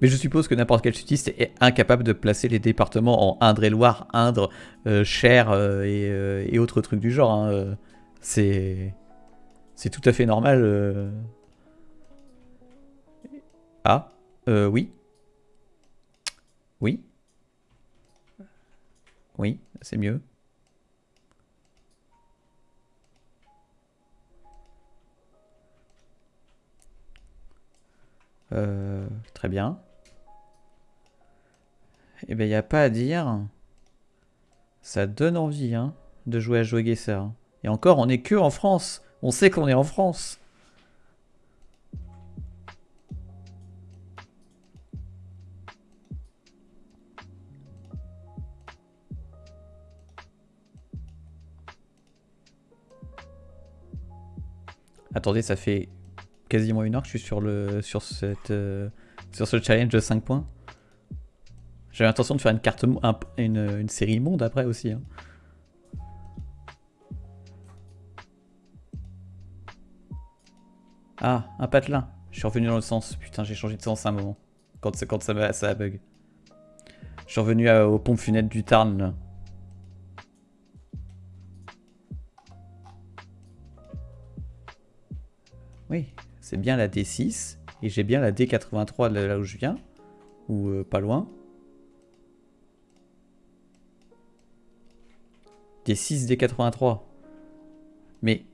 Mais je suppose que n'importe quel sudiste est incapable de placer les départements en Indre-et-Loire, Indre, euh, Cher euh, et, autres trucs du genre. Hein. C'est c'est tout à fait normal. Ah, oui. Oui. Oui, c'est mieux. Euh, très bien. Eh ben, il n'y a pas à dire. Ça donne envie hein, de jouer à jouer Gesser. Et encore, on n'est que en France. On sait qu'on est en France. Attendez, ça fait quasiment une heure que je suis sur, le, sur, cette, euh, sur ce challenge de 5 points. J'ai l'intention de faire une carte une, série monde après aussi. Hein. Ah, un patelin. Je suis revenu dans le sens. Putain, j'ai changé de sens à un moment. Quand, ça, bug. Je suis revenu aux pompes funèbres du Tarn là. Oui, c'est bien la D6. Et j'ai bien la D83 là où je viens. Ou euh, pas loin. D6, D83. Mais...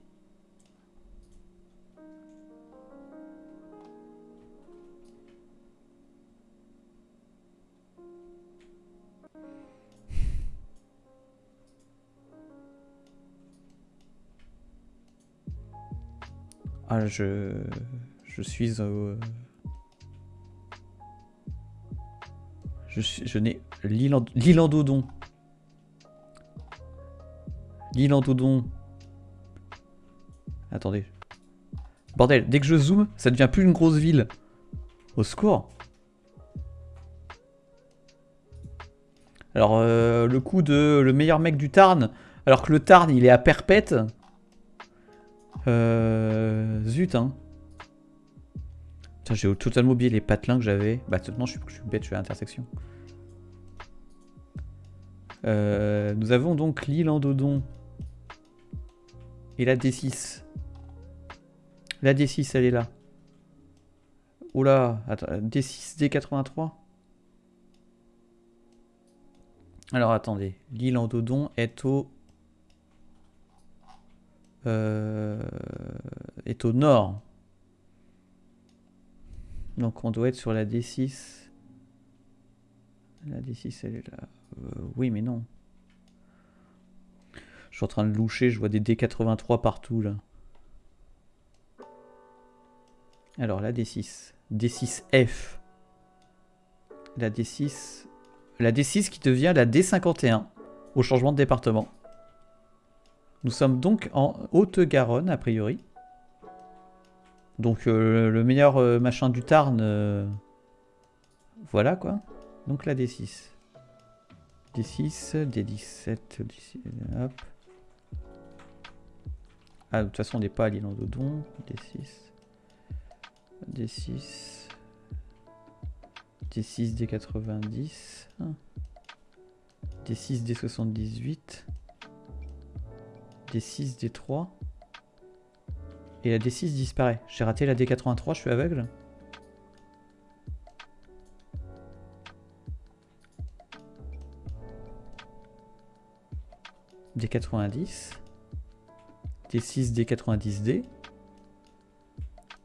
Ah, je... Je suis... au... Je, je n'ai... L'île en Dodon. L'île en Dodon. Attendez. Bordel, dès que je zoome, ça devient plus une grosse ville. Au secours. Alors, euh, le coup de le meilleur mec du Tarn, alors que le Tarn, il est à perpète. Euh, zut, hein. j'ai totalement oublié les patelins que j'avais. Bah, non, je suis, je suis bête, je suis à l'intersection. Euh, nous avons donc l'île en Dodon. Et la D6. La D6, elle est là. Oula, attends, D6, D83 Alors attendez, l'île en Dodon est au... Euh, est au nord. Donc on doit être sur la D6. La D6, elle est là. Euh, oui, mais non. Je suis en train de loucher, je vois des D83 partout là. Alors la D6. D6F. La D6. La D6 qui devient la D51 au changement de département. Nous sommes donc en Haute-Garonne a priori. Donc euh, le meilleur euh, machin du Tarn. Euh, voilà quoi. Donc la D6. D6, D17, D6, hop. Ah, de toute façon, on n'est pas à l'île en Dodon. D6. D6. D6, D90. D6, D78. D6, D3. Et la D6 disparaît. J'ai raté la D83, je suis aveugle. D90. D6, D90D,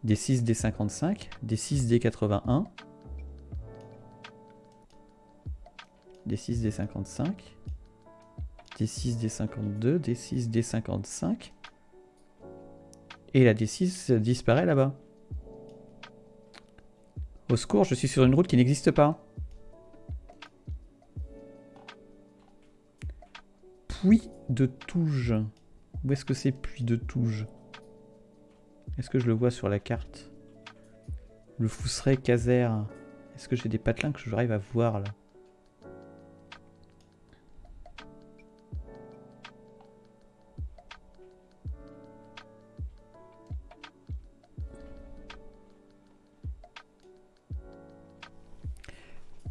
D6, D55, D6, D81, D6, D55, D6, D52, D6, D55, et la D6 disparaît là-bas. Au secours, je suis sur une route qui n'existe pas. Puits de Touge. Où est-ce que c'est Puits de Touge? Est-ce que je le vois sur la carte? Le Fousseret Caser. Est-ce que j'ai des patelins que j'arrive à voir là?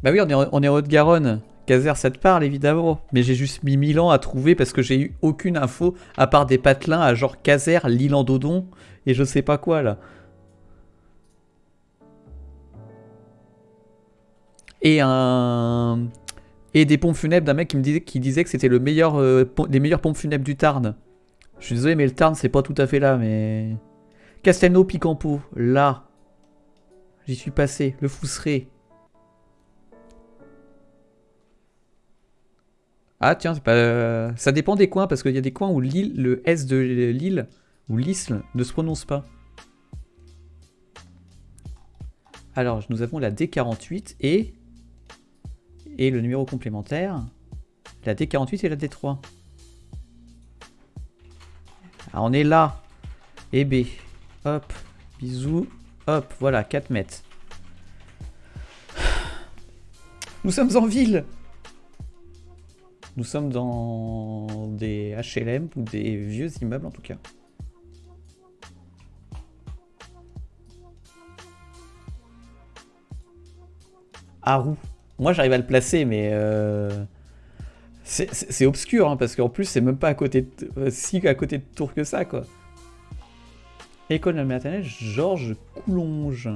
Bah oui, on est, en Haute-Garonne. Caser, ça te parle évidemment, mais j'ai juste mis 1000 ans à trouver parce que j'ai eu aucune info à part des patelins à genre Caser, l'île en Dodon et je sais pas quoi là. Et un et des pompes funèbres d'un mec qui me disait disait que c'était le meilleur euh, les meilleures pompes funèbres du Tarn. Je suis désolé mais le Tarn c'est pas tout à fait là mais Castelnau Picampo là. J'y suis passé. Le Fousseret. Ah tiens, pas... ça dépend des coins, parce qu'il y a des coins où le S de l'île, ou l'isle, ne se prononce pas. Alors, nous avons la D48 et... Et le numéro complémentaire, la D48 et la D3. Ah, on est là. Et B. Hop. Bisous. Hop. Voilà, 4 mètres. Nous sommes en ville. Nous sommes dans des HLM ou des vieux immeubles en tout cas. Haru. Moi j'arrive à le placer mais euh, c'est obscur hein, parce qu'en plus c'est même pas à côté de, si à côté de Tours que ça quoi. École de la maternelle Georges Coulonge.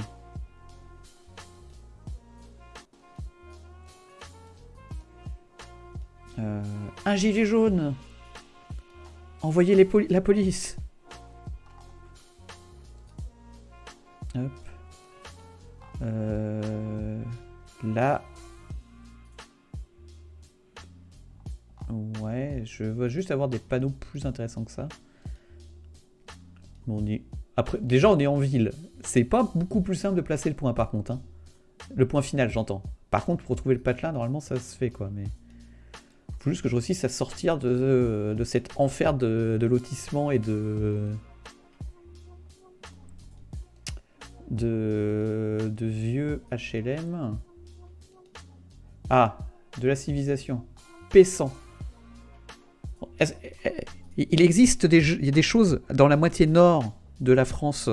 Euh, un gilet jaune. Envoyez la police. Hop. Euh, là. Ouais, je veux juste avoir des panneaux plus intéressants que ça. Bon, on est... Après, déjà, on est en ville. C'est pas beaucoup plus simple de placer le point, par contre. Hein. Le point final, j'entends. Par contre, pour trouver le patelin, normalement, ça se fait, quoi. Mais faut juste que je réussisse à sortir de, de cet enfer de, lotissement et de... De, de vieux HLM. Ah, de la civilisation. Pessant. Il existe des, il y a des choses dans la moitié nord de la France.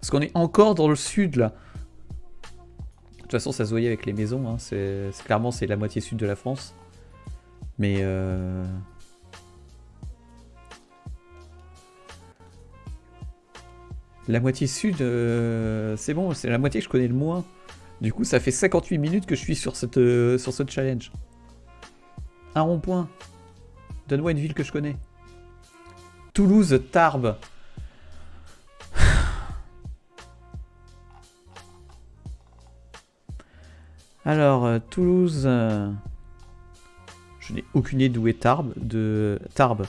Parce qu'on est encore dans le sud, là. De toute façon, ça se voyait avec les maisons. Hein. C'est Clairement, c'est la moitié sud de la France. Mais... Euh... La moitié sud, euh, c'est bon, c'est la moitié que je connais le moins. Du coup, ça fait 58 minutes que je suis sur, cette, euh, sur ce challenge. Un rond-point. Donne-moi une ville que je connais. Toulouse, Tarbes. Alors, Toulouse... Je aucune idée d'où est Tarbes. De Tarbes.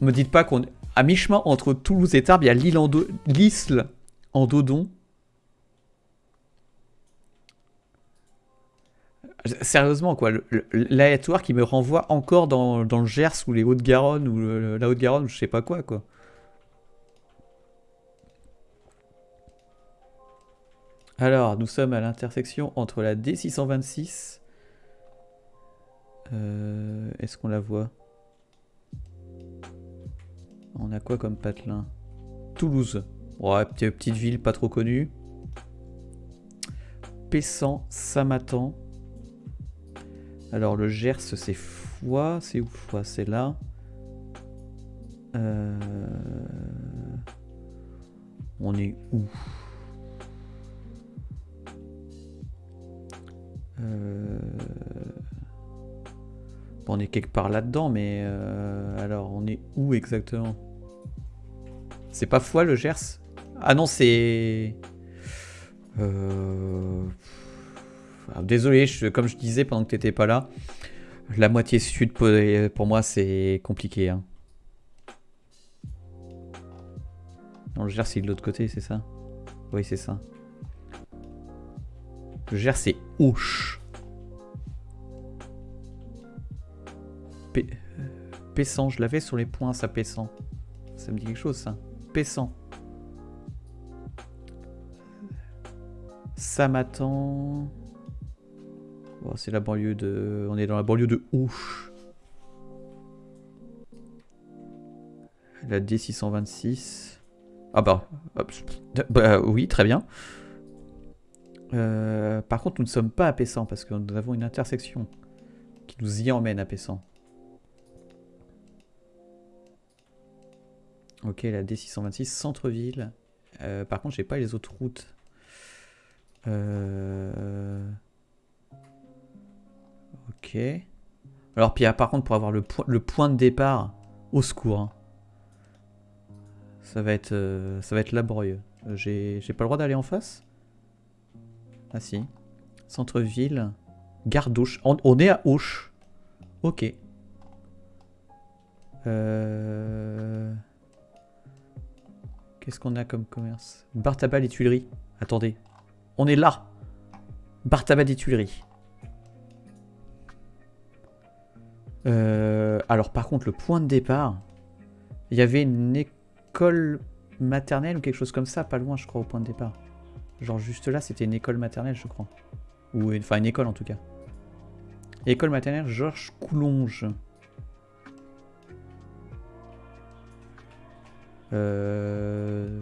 Me dites pas qu'on à mi-chemin entre Toulouse et Tarbes, il y a l'île en, Dodon. Sérieusement, quoi, l'aléatoire qui me renvoie encore dans, le Gers ou les Hauts-de-Garonne ou la Haute-Garonne je sais pas quoi, quoi. Alors, nous sommes à l'intersection entre la D626 euh, est-ce qu'on la voit? On a quoi comme patelin? Toulouse. Ouais, petite ville pas trop connue. Pessant, Samatan. Alors le Gers c'est Foix. C'est où Foix? C'est là. Euh, on est où? Euh on est quelque part là-dedans, mais euh, alors on est où exactement? C'est pas Foix le Gers? Ah non, c'est... Euh, ah, désolé, comme je disais pendant que t'étais pas là, la moitié sud pour moi c'est compliqué. Hein. Non, le Gers c'est de l'autre côté, c'est ça? Oui, c'est ça. Le Gers c'est Ouche. Pessant, je l'avais sur les points, ça Pessant. Ça me dit quelque chose, ça. Pessant. Ça m'attend. c'est la banlieue de... On est dans la banlieue de Ouche. La D626. Ah bah, bah... oui, très bien. Euh, par contre, nous ne sommes pas à Pessant parce que nous avons une intersection qui nous y emmène à Pessant. Ok, la D626, centre-ville. Euh, par contre, j'ai pas les autres routes. Euh, ok. Alors, puis, par contre, pour avoir le, point de départ, au secours. Hein. Ça, va être, euh, ça va être laborieux. Euh, J'ai pas le droit d'aller en face? Ah si. Centre-ville. Gare d'Auch. On, on est à Auch. Ok. Euh... Qu'est-ce qu'on a comme commerce? Bar tabac les Tuileries. Attendez. On est là. Bar tabac des Tuileries. Euh, alors par contre, le point de départ, il y avait une école maternelle ou quelque chose comme ça, pas loin je crois au point de départ. Genre juste là, c'était une école maternelle je crois. Ou enfin une école en tout cas. École maternelle Georges Coulonge. Euh...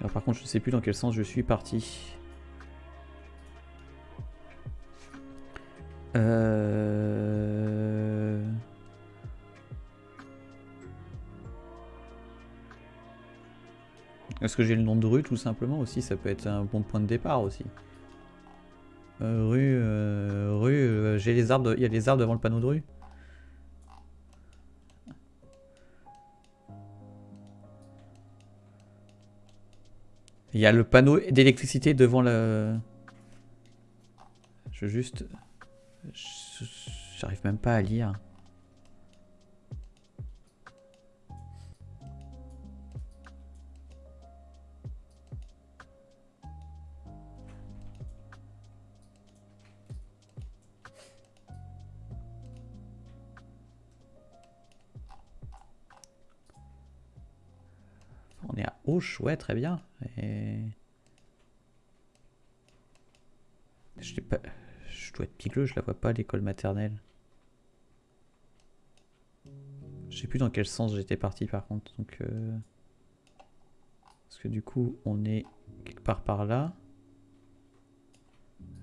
Alors par contre, je sais plus dans quel sens je suis parti. Euh... Est-ce que j'ai le nom de rue tout simplement aussi? Ça peut être un bon point de départ aussi. Euh, rue, euh, rue, euh, j'ai les arbres, il y a les arbres devant le panneau de rue. Il y a le panneau d'électricité devant le. Je juste. J'arrive même pas à lire. Est à Auch, ouais, très bien. Je, pas... je dois être pigleux, je la vois pas l'école maternelle. Je sais plus dans quel sens j'étais parti par contre. Donc, euh, Parce que du coup, on est quelque part par là.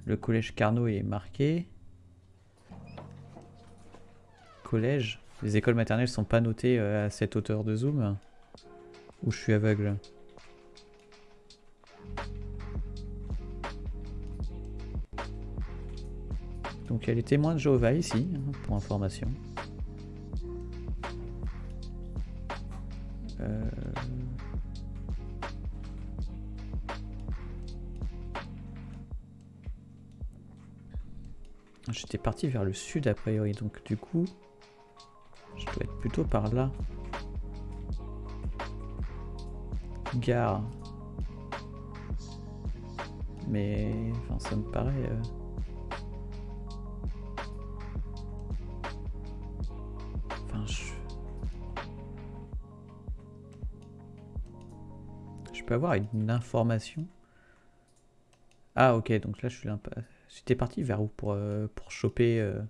Le collège Carnot est marqué. Collège. Les écoles maternelles sont pas notées euh, à cette hauteur de zoom. Ou je suis aveugle Donc il y a les témoins de Jéhovah ici, hein, pour information. Euh, J'étais parti vers le sud a priori, donc du coup, je dois être plutôt par là. Gare. Mais, enfin, ça me paraît. euh, Enfin, je... Je peux avoir une information Ah, ok, donc là, je suis. J'étais parti vers où pour, euh, pour choper euh,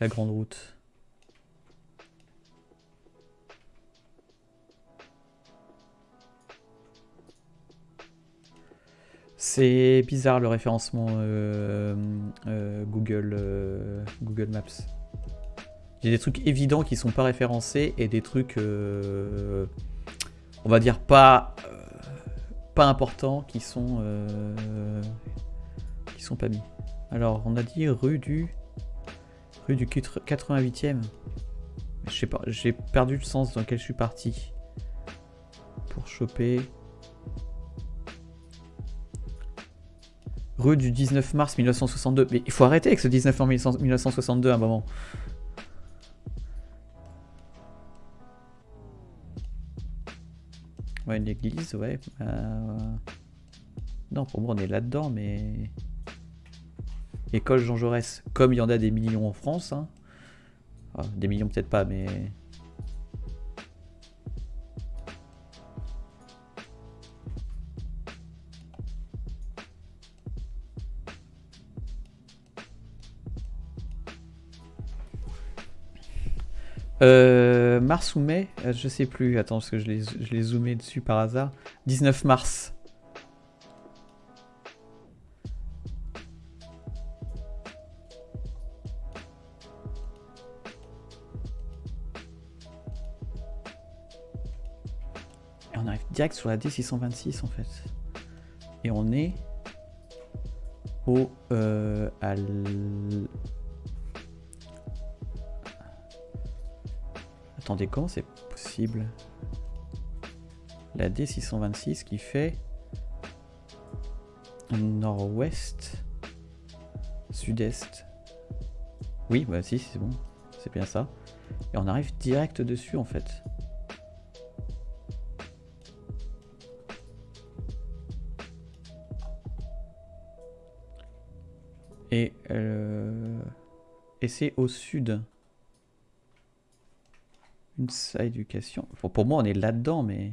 la grande route? C'est bizarre le référencement euh, euh, Google, euh, Google Maps. Il y a des trucs évidents qui sont pas référencés et des trucs, on va dire pas, pas importants qui sont, qui sont pas mis. Alors, on a dit rue du, rue du 88e. Je sais pas, j'ai perdu le sens dans lequel je suis parti pour choper. Rue du 19 mars 1962. Mais il faut arrêter avec ce 19 mars 1962 à un moment. Ouais, une église, ouais. euh, Non, pour moi, on est là-dedans, mais. École Jean Jaurès, comme il y en a des millions en France. hein. Ah, des millions, peut-être pas, mais. Euh, mars ou mai Euh, Je sais plus. Attends, parce que je l'ai zoomé dessus par hasard. 19 mars. Et on arrive direct sur la D626 en fait. Et on est au euh, Attendez, comment c'est possible La D626 qui fait nord-ouest, sud-est. Oui, bah si, c'est bon. C'est bien ça. Et on arrive direct dessus en fait. Et, euh, et c'est au sud. Une éducation. Pour, moi, on est là-dedans, mais...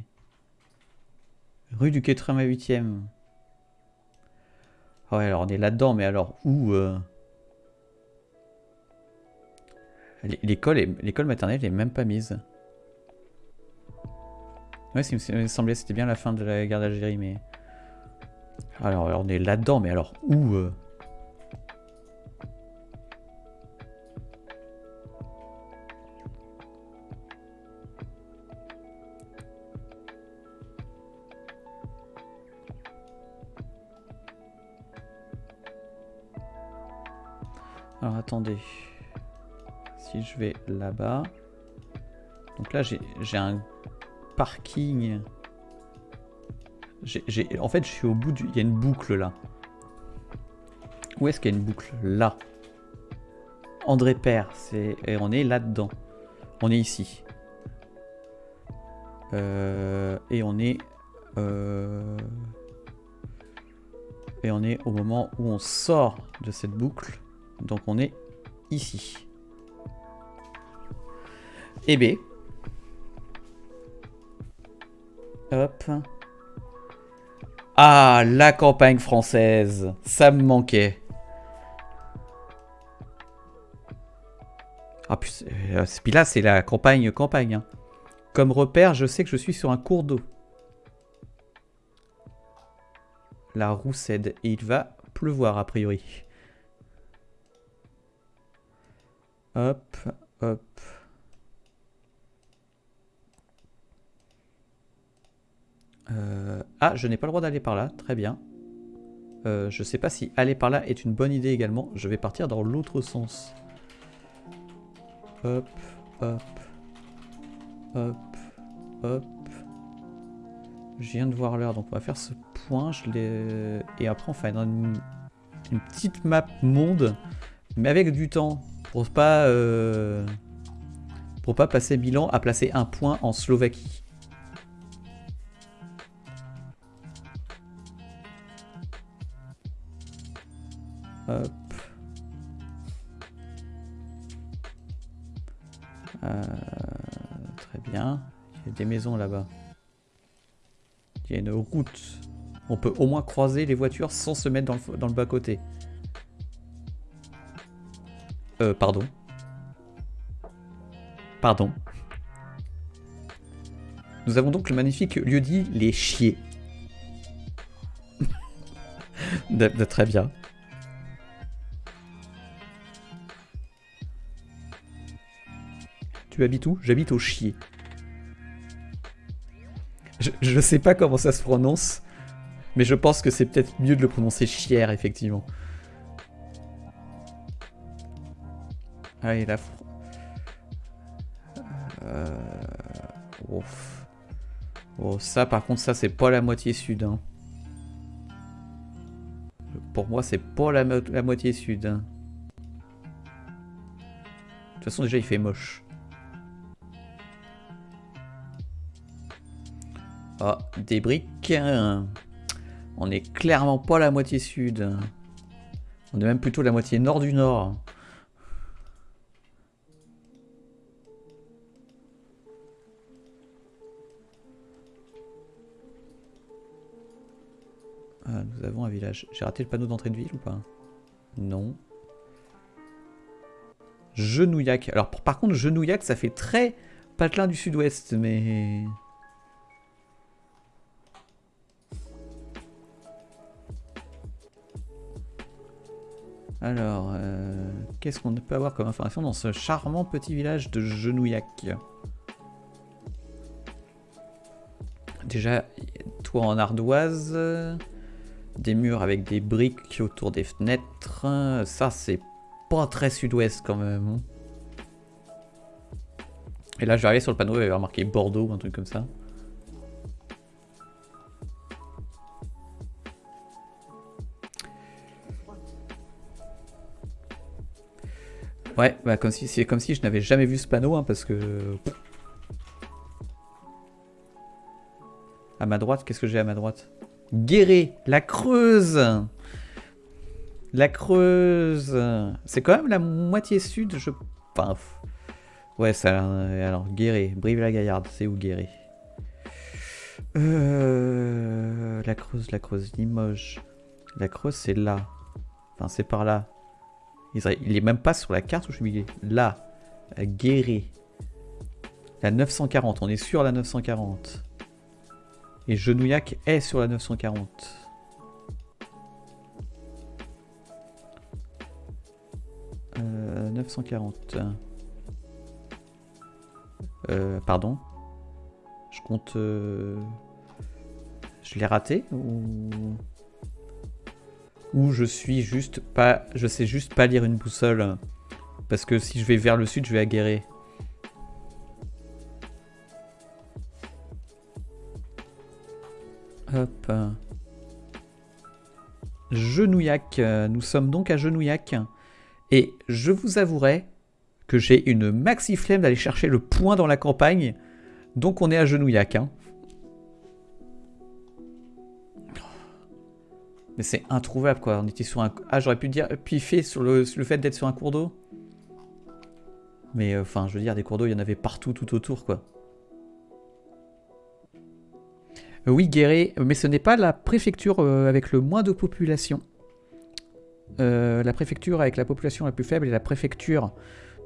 Rue du 88e. Ouais, alors on est là-dedans, mais alors où euh L'école l'école maternelle n'est même pas mise. Ouais, ça me semblait c'était bien la fin de la guerre d'Algérie, mais... Alors, on est là-dedans, mais alors où euh Si je vais là-bas. Donc là j'ai un parking. en fait je suis au bout du... Il y a une boucle là. Où est-ce qu'il y a une boucle? Là. André Père. Et on est là-dedans. On est ici. Euh, et on est... Euh, et on est au moment où on sort de cette boucle. Donc on est ici. Et B. Hop. Ah, la campagne française. Ça me manquait. Ah, puis, euh, là, c'est la campagne campagne. Hein. Comme repère, je sais que je suis sur un cours d'eau. La Roussède. Et il va pleuvoir, a priori. Hop, hop. Euh, ah, je n'ai pas le droit d'aller par là. Très bien. Euh, je ne sais pas si aller par là est une bonne idée également. Je vais partir dans l'autre sens. Hop, hop. Hop, hop. Je viens de voir l'heure, donc on va faire ce point. Je Et après, on fait une, une petite map monde, mais avec du temps. Pour pas, euh, pour pas passer Milan à placer un point en Slovaquie. Euh, très bien. Il y a des maisons là-bas. Il y a une route. On peut au moins croiser les voitures sans se mettre dans le, dans le bas-côté. Euh, pardon. Pardon. Nous avons donc le magnifique lieu dit Les Chiers. de, très bien. Tu habites où? J'habite au Chier. Je ne sais pas comment ça se prononce, mais je pense que c'est peut-être mieux de le prononcer chier, effectivement. Allez, la... Euh... Oh, ça, par contre, ça, c'est pas la moitié sud. Hein. Pour moi, c'est pas la, moitié sud. Hein. De toute façon, déjà, il fait moche. Ah, des briques. On est clairement pas la moitié sud. On est même plutôt la moitié nord du nord. Nous avons un village. J'ai raté le panneau d'entrée de ville ou pas Non. Genouillac. Alors par contre, Genouillac, ça fait très patelin du sud-ouest, mais... Alors, euh, qu'est-ce qu'on peut avoir comme information dans ce charmant petit village de Genouillac? Déjà, toi en ardoise, des murs avec des briques autour des fenêtres. Ça, c'est pas très sud-ouest quand même. Hein. Et là, je vais arriver sur le panneau, il y avoir marqué Bordeaux ou un truc comme ça. Ouais, bah comme si c'est comme si je n'avais jamais vu ce panneau, hein, parce que. À ma droite, qu'est-ce que j'ai à ma droite? Guéret, la Creuse La Creuse C'est quand même la moitié sud, je... Enfin... Ouais, ça... Alors, Guéret, Brive-la-Gaillarde, c'est où Guéret? Euh... La Creuse, la Creuse, Limoges. La Creuse, c'est là. Enfin, c'est par là. Il est même pas sur la carte où je suis Là, Guéret. La 940, on est sur la 940. Et Genouillac est sur la 940. Euh, 940. Euh, pardon. Je compte... Euh, je l'ai raté ou... Ou je suis juste pas... Je sais juste pas lire une boussole. Parce que si je vais vers le sud, je vais aguerrer. Hop. Genouillac. Nous sommes donc à Genouillac. Et je vous avouerai que j'ai une maxi flemme d'aller chercher le point dans la campagne. Donc on est à Genouillac. Hein. Mais c'est introuvable quoi. On était sur un. Ah, j'aurais pu dire piffer sur le, fait d'être sur un cours d'eau. Mais euh, enfin, je veux dire, des cours d'eau, il y en avait partout tout autour quoi. Oui, Guéret, mais ce n'est pas la préfecture euh, avec le moins de population. Euh, la préfecture avec la population la plus faible est la préfecture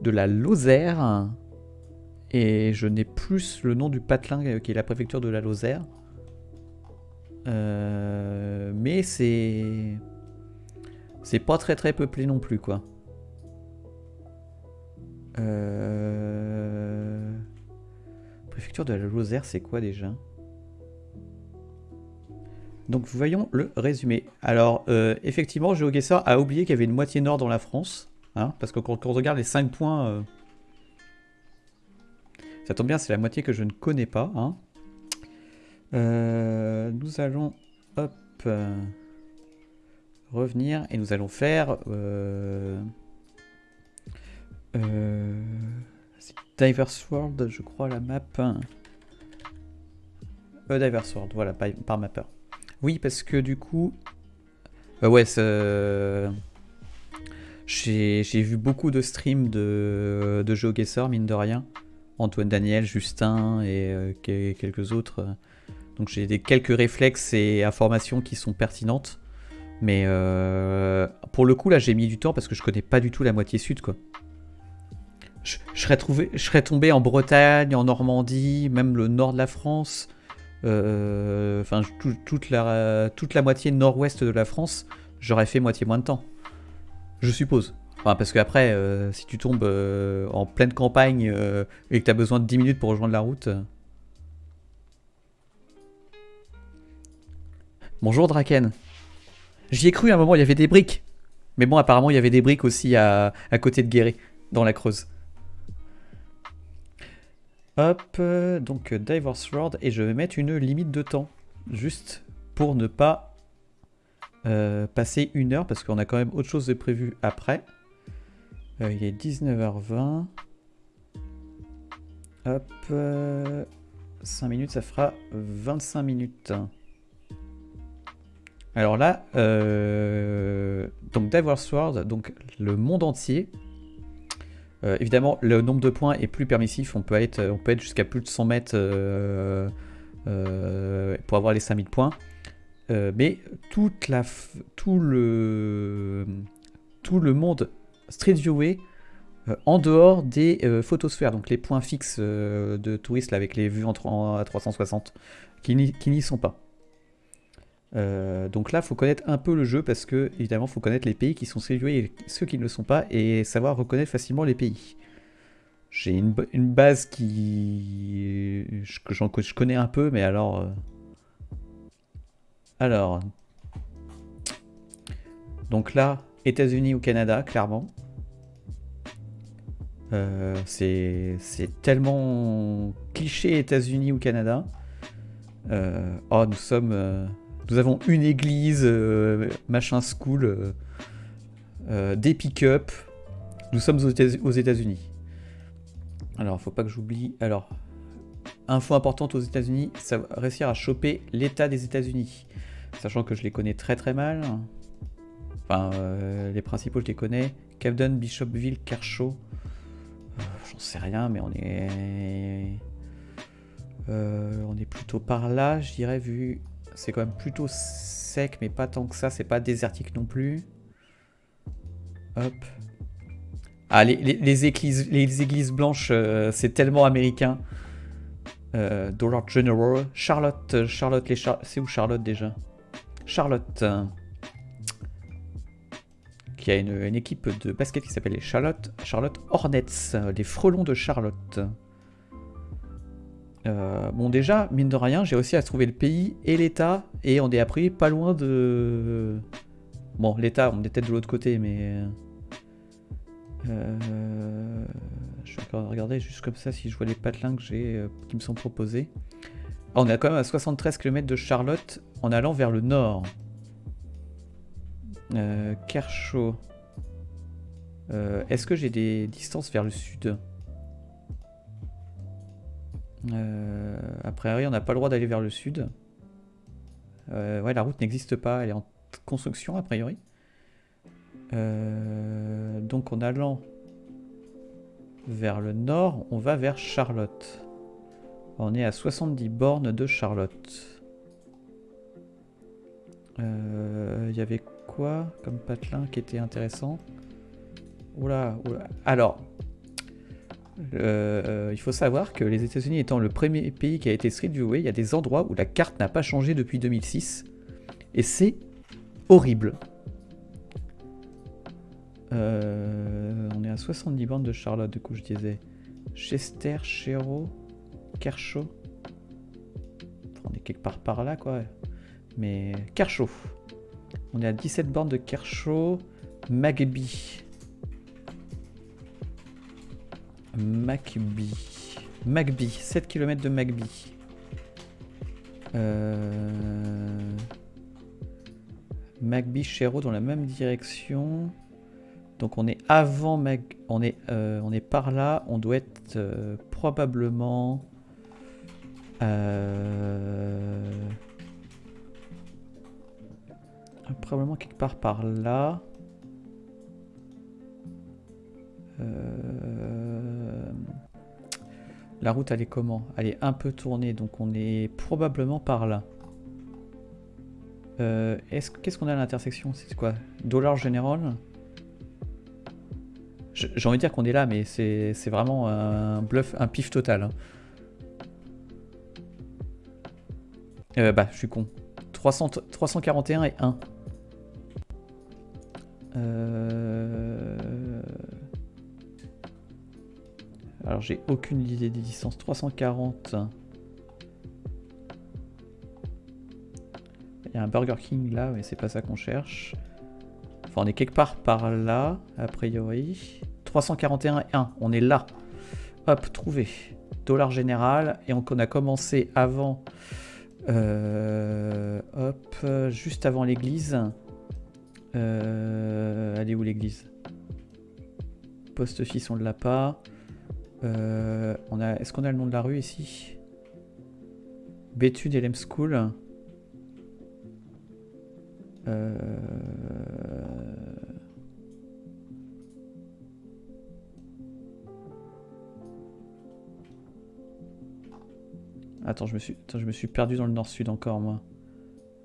de la Lozère. Et je n'ai plus le nom du patelin qui est la préfecture de la Lozère. mais c'est... C'est pas très très peuplé non plus, quoi. Préfecture de la Lozère, c'est quoi déjà? Donc voyons le résumé. Alors euh, effectivement, GeoGuessr a oublié qu'il y avait une moitié nord dans la France. Hein, parce que quand, on regarde les 5 points, euh, ça tombe bien, c'est la moitié que je ne connais pas. Hein. Euh, nous allons hop, revenir et nous allons faire... Diverse World, je crois, la map. Diverse World, voilà, par, par mapper. Oui, parce que du coup... Euh, ouais, j'ai vu beaucoup de streams de, de GeoGuessr, mine de rien. Antoine Daniel, Justin et euh, quelques autres. Donc j'ai quelques réflexes et informations qui sont pertinentes. Mais euh, pour le coup, là, j'ai mis du temps parce que je connais pas du tout la moitié sud, quoi. Je serais tombé en Bretagne, en Normandie, même le nord de la France. Euh, enfin toute, la, toute la moitié nord-ouest de la France, j'aurais fait moitié moins de temps. Je suppose. Enfin, parce qu'après, euh, si tu tombes euh, en pleine campagne et que tu as besoin de 10 minutes pour rejoindre la route... Bonjour Draken. J'y ai cru à un moment, il y avait des briques. Mais bon, apparemment, il y avait des briques aussi à, à côté de Guéret, dans la Creuse. Hop, euh, donc euh, Diver's Road, et je vais mettre une limite de temps, juste pour ne pas euh, passer une heure, parce qu'on a quand même autre chose de prévu après. il est 19h20. Hop, 5 minutes, ça fera 25 minutes. Alors là, donc Diver's World, donc le monde entier, euh, évidemment, le nombre de points est plus permissif. On peut être, peut être jusqu'à plus de 100 mètres euh, euh, pour avoir les 5000 points. mais tout le monde Street Viewé en dehors des photosphères, donc les points fixes de touristes avec les vues en, à 360, qui n'y sont pas. Euh, donc là, il faut connaître un peu le jeu parce que, évidemment, faut connaître les pays qui sont séduits et ceux qui ne le sont pas et savoir reconnaître facilement les pays. J'ai une, base qui que je connais un peu, mais alors... Euh, alors... Donc là, États-Unis ou Canada, clairement. Euh, c'est tellement cliché États-Unis ou Canada. Oh, nous sommes. Euh, nous avons une église, machin school, des pick-up. Nous sommes aux États-Unis. Alors, faut pas que j'oublie. Alors, info importante aux États-Unis, ça va réussir à choper l'état des États-Unis. Sachant que je les connais très très mal. Enfin, les principaux, je les connais. Camden, Bishopville, Kershaw. J'en sais rien, mais on est... Euh, on est plutôt par là, je dirais, vu... C'est quand même plutôt sec, mais pas tant que ça. C'est pas désertique non plus. Hop. Ah, les, églises, les églises blanches, euh, c'est tellement américain. Euh, Dollar General. Charlotte, Charlotte, les c'est où Charlotte déjà? Charlotte qui a une, équipe de basket qui s'appelle les Charlotte, Charlotte Hornets, les frelons de Charlotte. Euh, bon déjà, mine de rien, j'ai aussi à trouver le pays et l'État, et on est appris pas loin de... Bon, l'État, on est peut-être de l'autre côté, mais... Euh, je vais regarder juste comme ça si je vois les patelins que euh, qui me sont proposés. Ah, on est quand même à 73 km de Charlotte en allant vers le nord. Kershaw. Est-ce que j'ai des distances vers le sud? Euh, A priori, on n'a pas le droit d'aller vers le sud. Euh, ouais, la route n'existe pas, elle est en construction a priori. donc en allant vers le nord, on va vers Charlotte. On est à 70 bornes de Charlotte. Il y avait comme patelin qui était intéressant? Oula, oula. Alors, euh, il faut savoir que les États-Unis étant le premier pays qui a été street viewé, il y a des endroits où la carte n'a pas changé depuis 2006. Et c'est horrible. Euh, on est à 70 bandes de Charlotte, du coup, je disais. Chester, Chéreau, Kershaw. on est quelque part par là, quoi. Mais Kershaw. On est à 17 bornes de Kershaw. Magby. Magby. Magby. 7 km de Magby. Euh... Chéreau dans la même direction. Donc on est avant Mag... On est, euh, on est par là. On doit être euh, probablement... Euh... Probablement quelque part par là. La route, elle est comment? Elle est un peu tournée, donc on est probablement par là. Euh, qu'est-ce qu'on a à l'intersection? C'est quoi? Dollar General? J'ai envie de dire qu'on est là, mais c'est vraiment un bluff, un pif total. Hein. Euh, bah, je suis con. 300, 341 et 1. Euh, alors j'ai aucune idée des distances. 340. Il y a un Burger King là, mais c'est pas ça qu'on cherche. Enfin, on est quelque part par là, a priori. 341 et 1, on est là. Hop, trouvé. Dollar général. Et on a commencé avant... Euh, hop, juste avant l'église. Euh, elle est où l'église? Post-office, on ne l'a pas. Euh, on a, Est-ce qu'on a le nom de la rue ici? Bétude et School. Euh... Attends, je me suis, je me suis perdu dans le nord-sud encore, moi.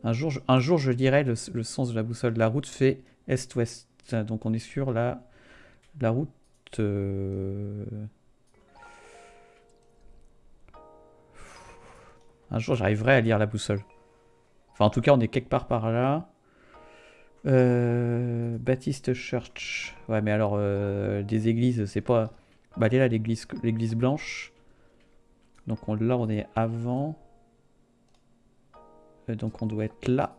Un jour, je, un jour, je dirais le, sens de la boussole. La route fait est-ouest. Donc on est sur la, la route... Euh, un jour, j'arriverai à lire la boussole. Enfin, en tout cas, on est quelque part par là. Euh, Baptiste Church. Ouais, mais alors, euh, des églises, c'est pas... Bah, elle est là, l'église blanche. Donc là, on est avant. Euh, donc on doit être là.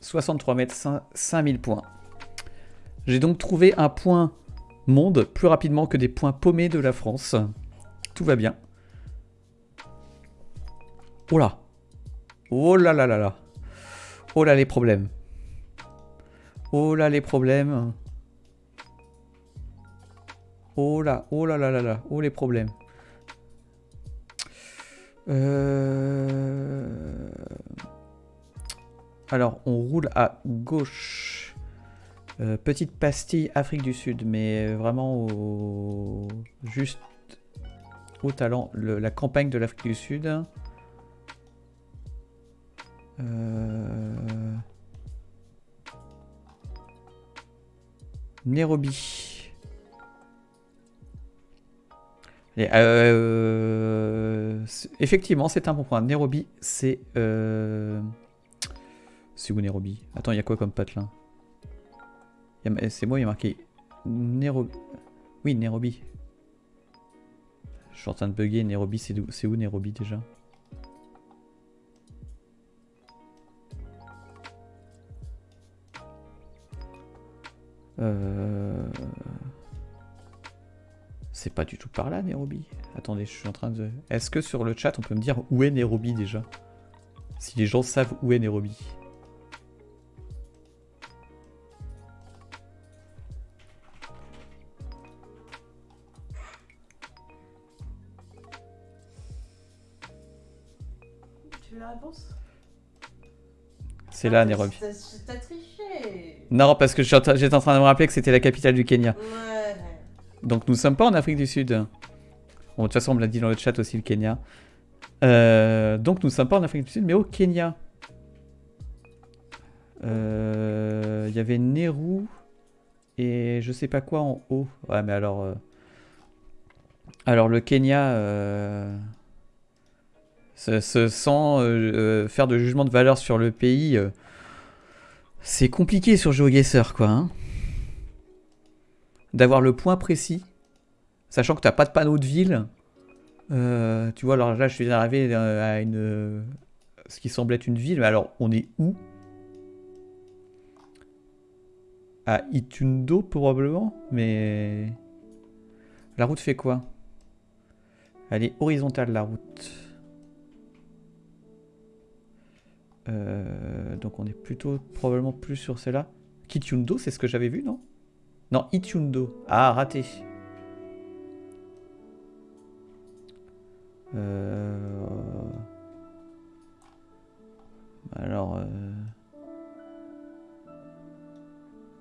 63 mètres, 5000 points. J'ai donc trouvé un point monde plus rapidement que des points paumés de la France. Tout va bien. Oh là Oh là là là là Oh là les problèmes Oh là les problèmes Oh là, oh là là là là, oh les problèmes. Euh... Alors, on roule à gauche. Euh, petite pastille Afrique du Sud, mais vraiment au... juste au talent. la campagne de l'Afrique du Sud. Euh... Nairobi. Euh, effectivement, c'est un bon point. Nairobi, c'est... Euh... C'est où Nairobi? Attends, il y a quoi comme patelin? C'est moi, il y a marqué Nairobi. Oui, Nairobi. Je suis en train de bugger. Nairobi, c'est où, où Nairobi déjà? Euh... C'est pas du tout par là, Nairobi. Attendez, je suis en train de... Est-ce que sur le chat, on peut me dire où est Nairobi déjà? Si les gens savent où est Nairobi. Tu veux la réponse? C'est là, Nairobi. T'as triché Non, parce que j'étais en train de me rappeler que c'était la capitale du Kenya. Ouais. Donc nous sommes pas en Afrique du Sud. Bon, de toute façon, on me l'a dit dans le chat aussi, le Kenya. Euh, donc nous sommes pas en Afrique du Sud, mais au Kenya. Euh, Il y avait Nehru et je sais pas quoi en haut. Ouais, mais alors... euh, Alors le Kenya... euh, se, se sent faire de jugement de valeur sur le pays. C'est compliqué sur GeoGuessr, quoi. hein. D'avoir le point précis, sachant que t'as pas de panneau de ville. Euh, tu vois, alors là, je suis arrivé euh, à une, euh, ce qui semble être une ville, mais alors on est où? À Itundo probablement, mais la route fait quoi? Elle est horizontale la route. Euh, donc on est plutôt probablement plus sur celle-là. Kitundo, c'est ce que j'avais vu, non? Non, Itundo. Ah, raté. Euh... Alors... Euh...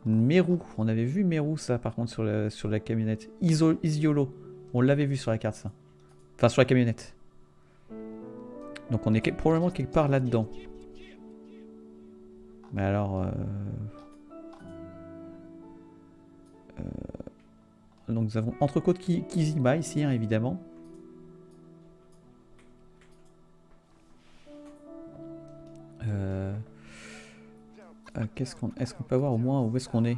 Meru, on avait vu Meru ça par contre sur la, camionnette. Isiolo, on l'avait vu sur la carte ça. Enfin sur la camionnette. Donc on est probablement quelque part là-dedans. Mais alors... euh, euh, Donc nous avons Entrecôte Ki- Kizima ici hein, évidemment. Euh, Qu'est-ce qu'on, est-ce qu'on peut voir au moins où est-ce qu'on est?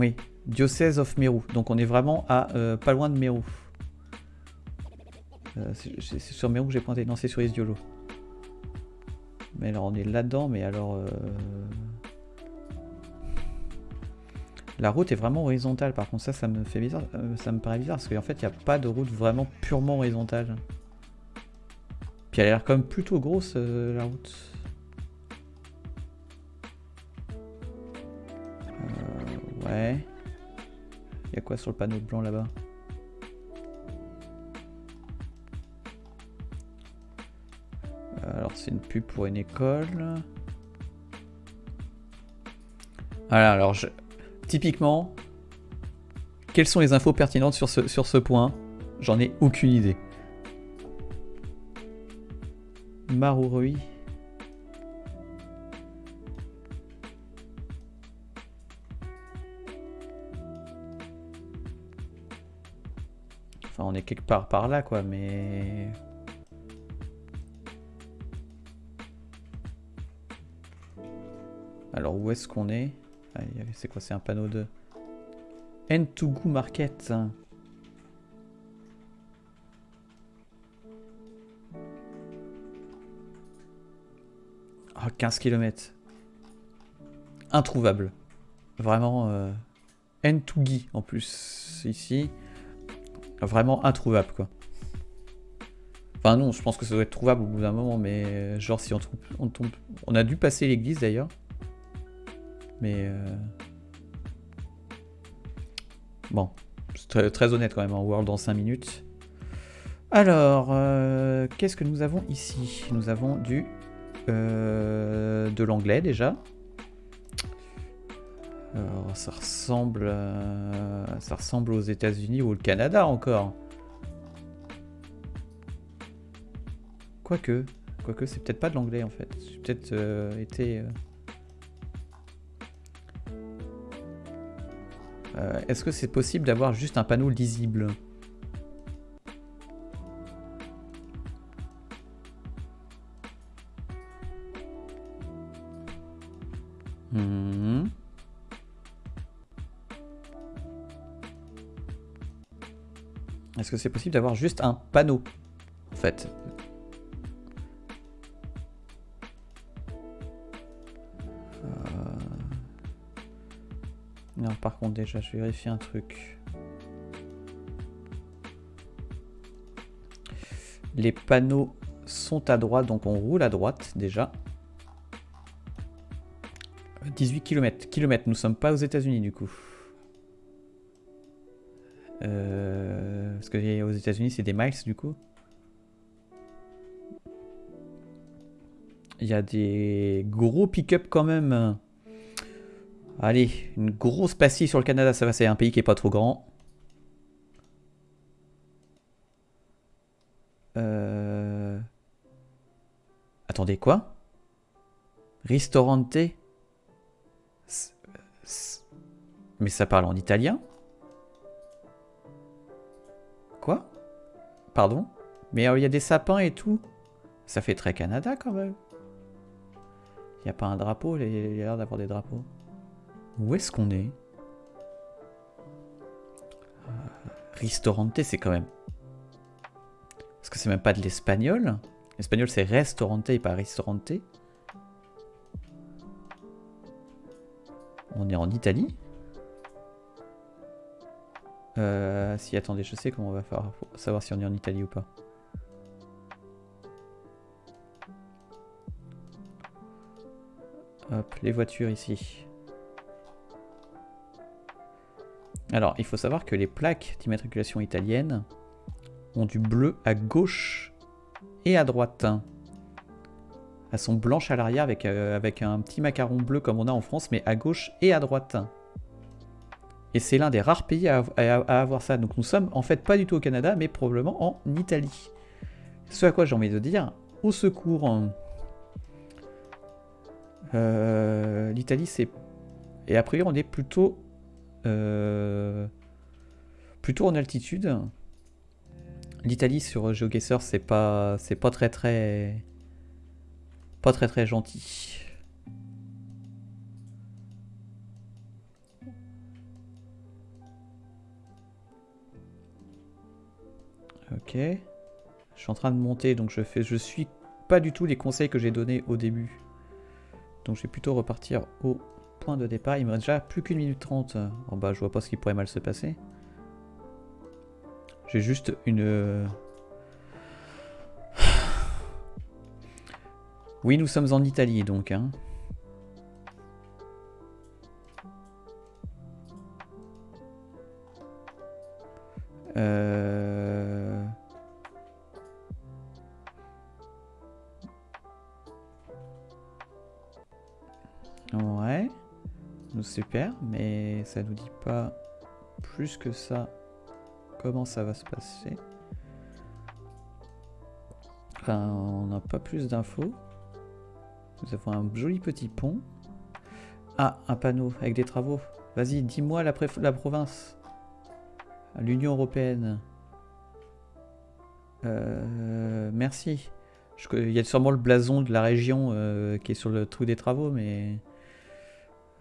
Oui, Diocèse of Meru. Donc on est vraiment à euh, pas loin de Meru. Euh, c'est sur Meru que j'ai pointé. Non, c'est sur Isiolo. Mais alors on est là-dedans, mais alors... euh, La route est vraiment horizontale, par contre ça, ça me fait bizarre, ça me paraît bizarre, parce qu'en fait, il n'y a pas de route vraiment purement horizontale. Puis elle a l'air quand même plutôt grosse, la route. Ouais. Il y a quoi sur le panneau blanc là-bas? Alors c'est une pub pour une école. Voilà, alors je... typiquement, quelles sont les infos pertinentes sur ce, sur ce point? J'en ai aucune idée. Marurui. on est quelque part par là, quoi, mais... Alors, où est-ce qu'on est, ah, C'est quoi, c'est un panneau de... N2Go Market Oh, 15 km. Introuvable. Vraiment. Euh... N2Gi en plus ici. Vraiment introuvable, quoi. Enfin, non, je pense que ça doit être trouvable au bout d'un moment, mais euh, genre, si on, trouve, on tombe. On a dû passer l'église d'ailleurs. Mais. Euh... Bon, très, très, honnête quand même en World en 5 minutes. Alors, euh, qu'est-ce que nous avons ici? Nous avons du de l'anglais déjà. Alors, ça ressemble, ça ressemble aux États-Unis ou au Canada encore. Quoique, quoique c'est peut-être pas de l'anglais en fait. J'ai peut-être euh, été. Euh, est-ce que c'est possible d'avoir juste un panneau lisible? C'est possible d'avoir juste un panneau En fait. Non, par contre, déjà, je vérifie un truc. Les panneaux sont à droite, donc on roule à droite déjà. 18 km. Kilomètres, nous sommes pas aux États-Unis du coup. Euh, parce que aux États-Unis, c'est des miles du coup. Il y a des gros pick-up quand même. Allez, une grosse pastille sur le Canada, ça va, c'est un pays qui est pas trop grand. Euh... Attendez, quoi? Ristorante? Mais ça parle en italien? Pardon? Mais euh, il y a des sapins et tout. Ça fait très Canada quand même. Il n'y a pas un drapeau, il y a l'air d'avoir des drapeaux. Où est-ce qu'on est, euh, Ristorante, c'est quand même... Est-ce que c'est même pas de l'espagnol L'espagnol, c'est restaurante et pas restaurante. On est en Italie euh, Si, attendez, je sais comment on va faire pour savoir si on est en Italie ou pas. Hop, les voitures ici. Alors, il faut savoir que les plaques d'immatriculation italienne ont du bleu à gauche et à droite. Elles sont blanches à l'arrière avec, euh, avec un petit macaron bleu comme on a en France, mais à gauche et à droite. Et c'est l'un des rares pays à, avoir ça. Donc nous sommes en fait pas du tout au Canada, mais probablement en Italie. Ce à quoi j'ai envie de dire, au secours. Euh, L'Italie c'est... Et a priori on est plutôt euh, plutôt en altitude. L'Italie sur GeoGuessr, c'est pas, c'est pas très très, pas très très gentil. Ok. Je suis en train de monter, donc je fais, je suis pas du tout les conseils que j'ai donnés au début. Donc je vais plutôt repartir au point de départ. Il me reste déjà plus qu'une minute trente. Oh bah, je vois pas ce qui pourrait mal se passer. J'ai juste une... Euh, oui, nous sommes en Italie, donc. Hein. Euh... Ouais super, mais ça nous dit pas plus que ça comment ça va se passer. Enfin, on n'a pas plus d'infos. Nous avons un joli petit pont. Ah, un panneau avec des travaux. Vas-y, dis-moi la, province. L'Union Européenne. Euh, merci. il y a sûrement le blason de la région euh, qui est sur le trou des travaux, mais...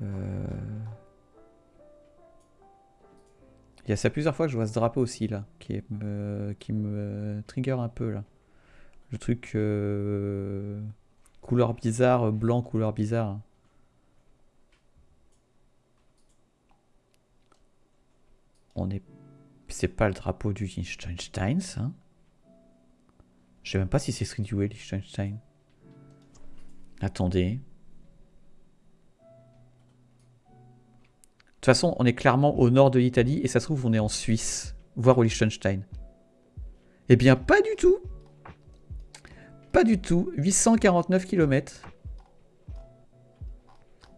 Euh, il y a ça plusieurs fois que je vois ce drapeau aussi là, qui, est, qui me trigger un peu là. Le truc euh, couleur bizarre, euh, blanc, couleur bizarre. On est... C'est pas le drapeau du Liechtenstein, ça Je sais même pas si c'est Street View Liechtenstein. Attendez. Toute façon, on est clairement au nord de l'Italie et ça se trouve, on est en Suisse, voire au Liechtenstein. Eh bien, pas du tout. Pas du tout. 849 km.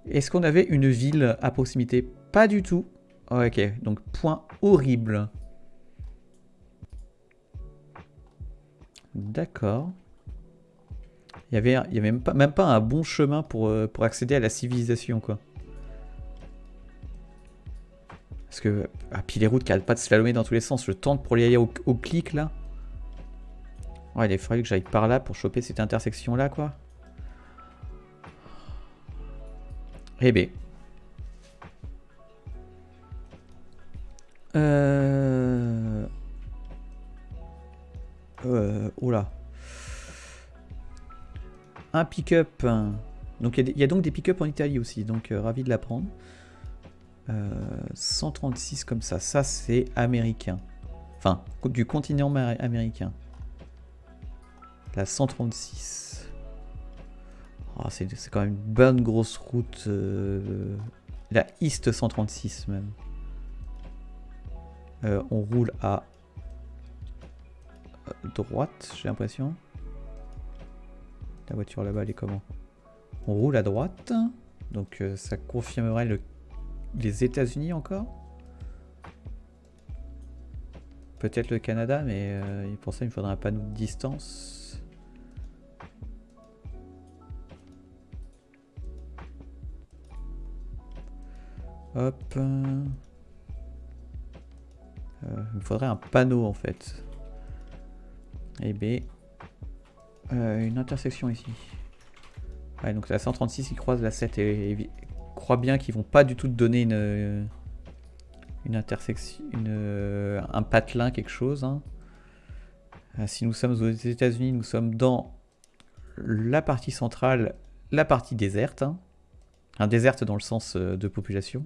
Est-ce qu'on avait une ville à proximité? Pas du tout. Ok, donc point horrible. D'accord. Il y avait, y avait même, pas, même pas un bon chemin pour, euh, pour accéder à la civilisation, quoi. Parce que, ah, puis les routes qui n'arrêtent pas de slalomer dans tous les sens, le temps pour y aller au, clic, là. Ouais, il fallu que j'aille par là pour choper cette intersection-là, quoi. Eh ben. Euh... Euh... Oula. Un pick-up. Donc il y, a donc des pick-up en Italie aussi, donc euh, ravi de l'apprendre. 136 comme ça, ça c'est américain. Enfin, du continent américain. La 136. Oh, c'est quand même une bonne grosse route. Euh, la East 136 même. Euh, on roule à droite, j'ai l'impression. La voiture là-bas, elle est comment? On roule à droite. Donc euh, ça confirmerait le... les États-Unis encore? Peut-être le Canada, mais pour ça, il me faudrait un panneau de distance. Hop. Euh, il me faudrait un panneau en fait. Et B. Euh, une intersection ici. Ouais, donc la 136 qui croise la 7 et, crois bien qu'ils vont pas du tout te donner une, une intersection, une, un patelin, quelque chose. Hein. Euh, si nous sommes aux États-Unis, nous sommes dans la partie centrale, la partie déserte. Hein. Un déserte dans le sens de population.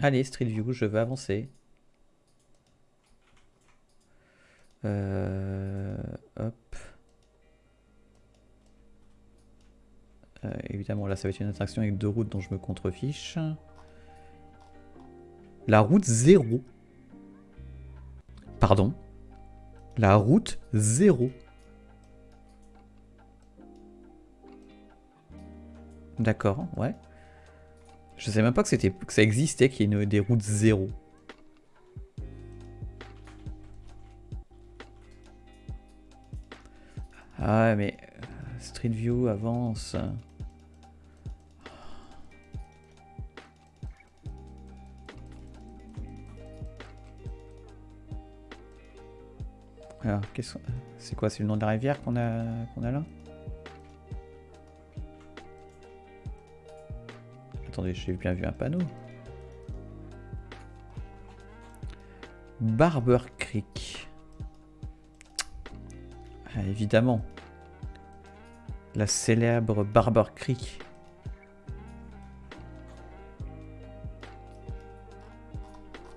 Allez, Street View, je vais avancer. Euh, hop. Euh, évidemment, là, ça va être une attraction avec deux routes dont je me contrefiche. La route 0. Pardon. La route 0. D'accord, ouais. Je sais même pas que, c'était, que ça existait, qu'il y ait des routes zéro. Ah mais euh, Street View avance. Alors, c'est quoi C'est le nom de la rivière qu'on a, a là Attendez, j'ai bien vu un panneau. Barber Creek. Ah, évidemment. La célèbre Barber Creek.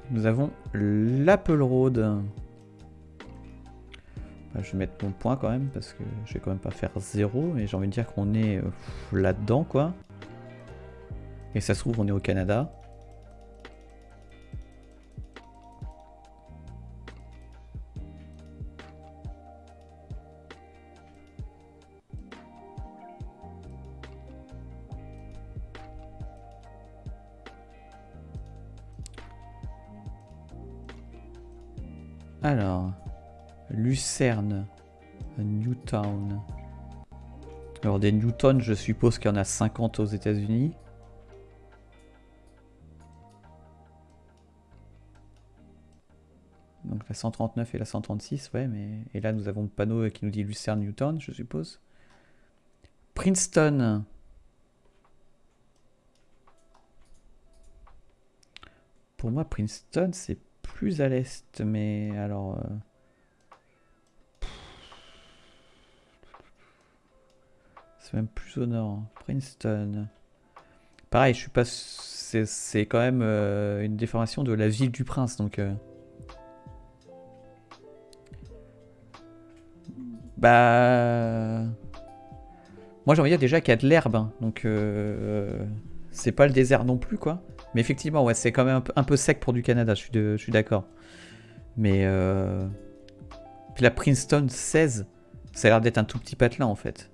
Nous avons l'Apple Road. Je vais mettre mon point quand même parce que je vais quand même pas faire zéro mais j'ai envie de dire qu'on est euh, là-dedans quoi. Et ça se trouve, on est au Canada. Lucerne, Newtown. Alors des Newton, je suppose qu'il y en a 50 aux États-Unis. Donc la 139 et la 136, ouais, mais... Et là, nous avons le panneau qui nous dit Lucerne Newton, je suppose. Princeton. Pour moi, Princeton, c'est plus à l'est, mais alors... Euh, C'est même plus au nord. Princeton. Pareil, je suis pas. C'est quand même euh, une déformation de la ville du prince, donc. euh. Bah. Moi j'ai envie de dire déjà qu'il y a de l'herbe, hein, donc euh, c'est pas le désert non plus quoi. Mais effectivement, ouais, c'est quand même un peu, un peu sec pour du Canada, je suis, de- je suis d'accord. Mais euh... puis la Princeton 16, ça a l'air d'être un tout petit patelin en fait.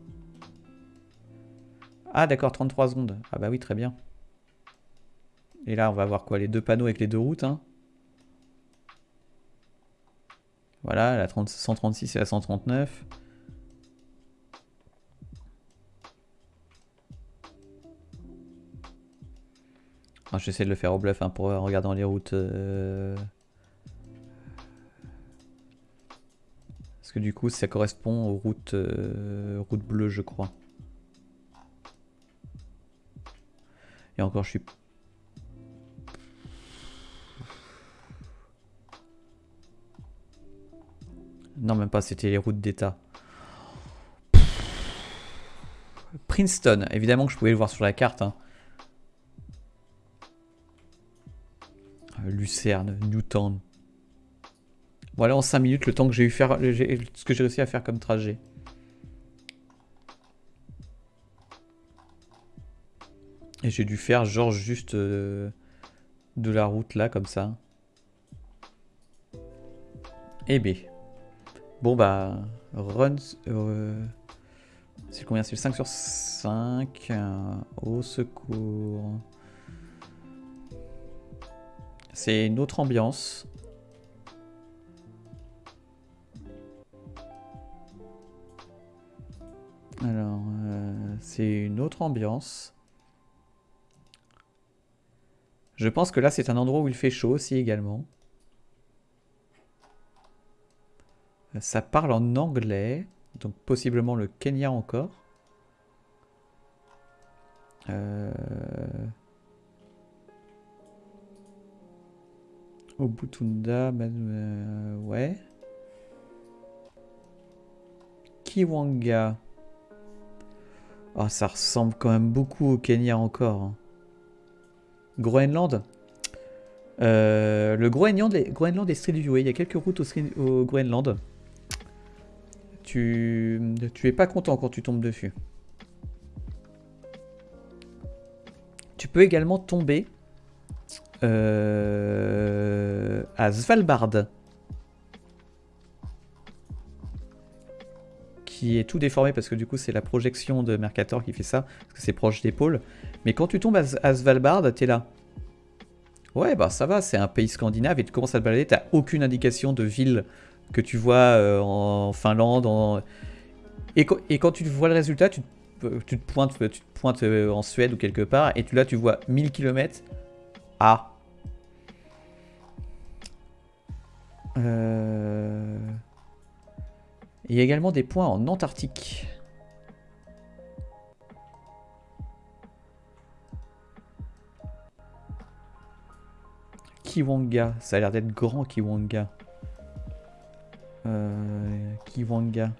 Ah d'accord, 33 secondes. Ah bah oui, très bien. Et là, on va voir quoi Les deux panneaux avec les deux routes. Hein. Voilà, la 30 136 et la 139. Ah, J'essaie de le faire au bluff hein, pour en regardant les routes. euh. Parce que du coup, ça correspond aux routes, euh, routes bleues, je crois. Et encore, je suis. Non, même pas, c'était les routes d'État. Princeton, évidemment que je pouvais le voir sur la carte. hein. Euh, Lucerne, Newtown. Voilà en 5 minutes le temps que j'ai eu faire ce que j'ai réussi à faire comme trajet. Et j'ai dû faire genre juste euh, de la route là comme ça. Eh B. Bon bah runs euh, c'est combien? C'est le 5 sur 5 euh, au secours. C'est une autre ambiance. Alors, c'est une autre ambiance. Je pense que là, c'est un endroit où il fait chaud aussi également. Ça parle en anglais, donc possiblement le Kenya encore. Euh... Obutunda, man- euh, ouais. Kiwanga. Ah, ça ressemble quand même beaucoup au Kenya encore. Groenland. Euh, le Groenland est, Groenland est Street. Il y a quelques routes au Groenland. Tu, tu es pas content quand tu tombes dessus. Tu peux également tomber euh, à Svalbard. Qui est tout déformé parce que du coup c'est la projection de Mercator qui fait ça, parce que c'est proche des pôles. Mais quand tu tombes à, Svalbard, t'es là. Ouais, bah ça va, c'est un pays scandinave et tu commences à te balader, t'as aucune indication de ville que tu vois euh, en Finlande. En... Et, quand- et quand tu vois le résultat, tu, te- tu te pointes, tu te pointes euh, en Suède ou quelque part, et tu, là tu vois 1000 km. Ah. Euh, Il y a également des points en Antarctique. Kiwanga, ça a l'air d'être grand Kiwanga. Euh, Kiwanga.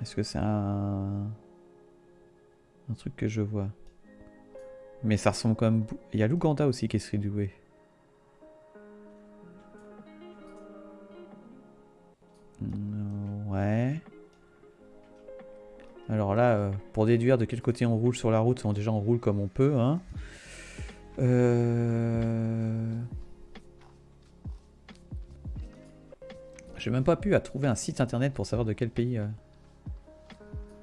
Est-ce que c'est un... un truc que je vois? Mais ça ressemble quand même... Il y a l'Ouganda aussi qui est streetway. Ouais. Alors là, euh, pour déduire de quel côté on roule sur la route, on, déjà on roule comme on peut. Hein. Euh... J'ai même pas pu trouver un site internet pour savoir de quel pays. euh,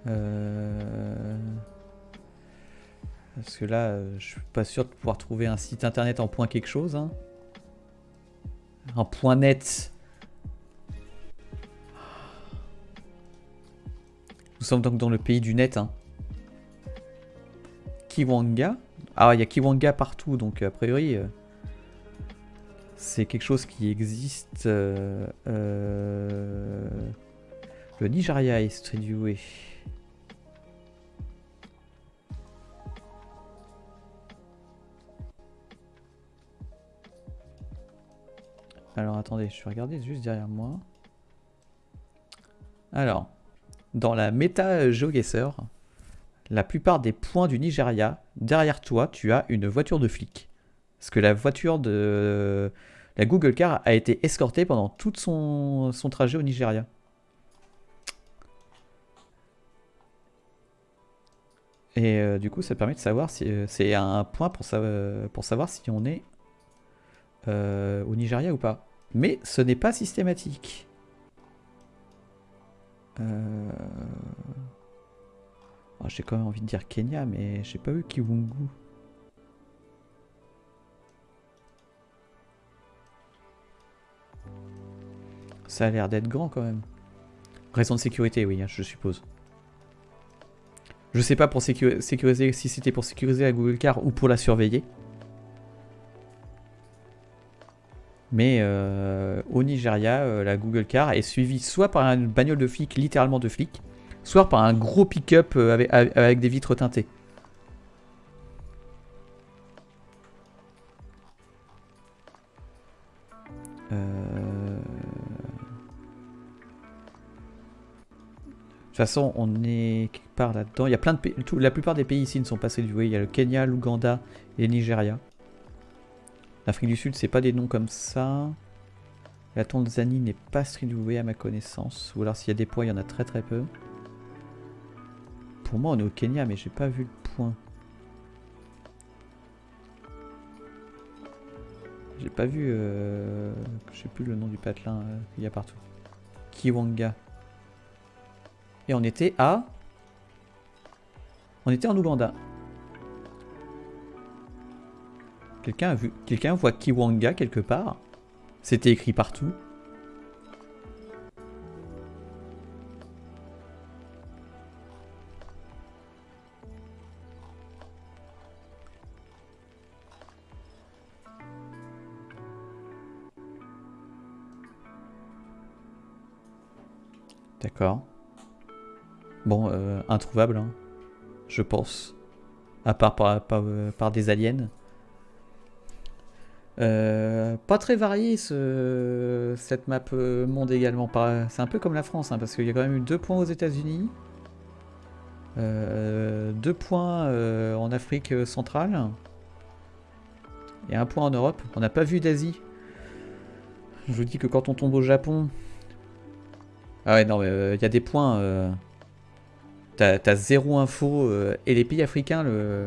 euh, Parce que là, euh, je suis pas sûr de pouvoir trouver un site internet en point quelque chose. hein. Un point net. Nous sommes donc dans le pays du net. Hein. Kiwanga. Ah, il y a Kiwanga partout, donc a priori, euh, c'est quelque chose qui existe. euh, euh, Le Nigeria est streetviewé. Alors attendez, je vais regarder juste derrière moi. Alors, dans la méta GeoGuessr, la plupart des points du Nigeria, derrière toi, tu as une voiture de flic. Parce que la voiture de la Google Car a été escortée pendant tout son, son trajet au Nigeria. Et euh, du coup, ça permet de savoir si euh, c'est un point pour, pour savoir si on est euh, au Nigeria ou pas. Mais ce n'est pas systématique. Oh, j'ai quand même envie de dire Kenya, mais j'ai pas vu Kiwungu. Ça a l'air d'être grand quand même. Raison de sécurité, oui, hein, je suppose. Je sais pas pour sécuriser si c'était pour sécuriser la Google Car ou pour la surveiller. Mais euh, au Nigeria, euh, la Google Car est suivie soit par une bagnole de flic, littéralement de flic, soit par un gros pick-up euh, avec, des vitres teintées. De toute façon, on est quelque part là-dedans. Il y a plein de pays. la plupart des pays ici ne sont pas séduits. Il y a le Kenya, l'Ouganda et le Nigeria. L'Afrique du Sud, c'est pas des noms comme ça. La Tanzanie n'est pas streetway à ma connaissance. Ou alors s'il y a des points, il y en a très très peu. Pour moi, on est au Kenya, mais j'ai pas vu le point. J'ai pas vu... Euh... Je sais plus le nom du patelin euh, qu'il y a partout. Kiwanga. Et on était à... On était en Ouganda. Quelqu'un a vu... Quelqu'un voit Kiwanga quelque part C'était écrit partout. D'accord. Bon, euh, introuvable, hein, je pense. À part par, euh, des aliens. Euh, pas très varié ce, cette map monde également. C'est un peu comme la France, hein, parce qu'il y a quand même eu deux points aux États-Unis, deux points en Afrique centrale et un point en Europe. On n'a pas vu d'Asie. Je vous dis que quand on tombe au Japon. Ah ouais, non, mais il y a des points. T'as zéro info. Euh, et les pays africains, le,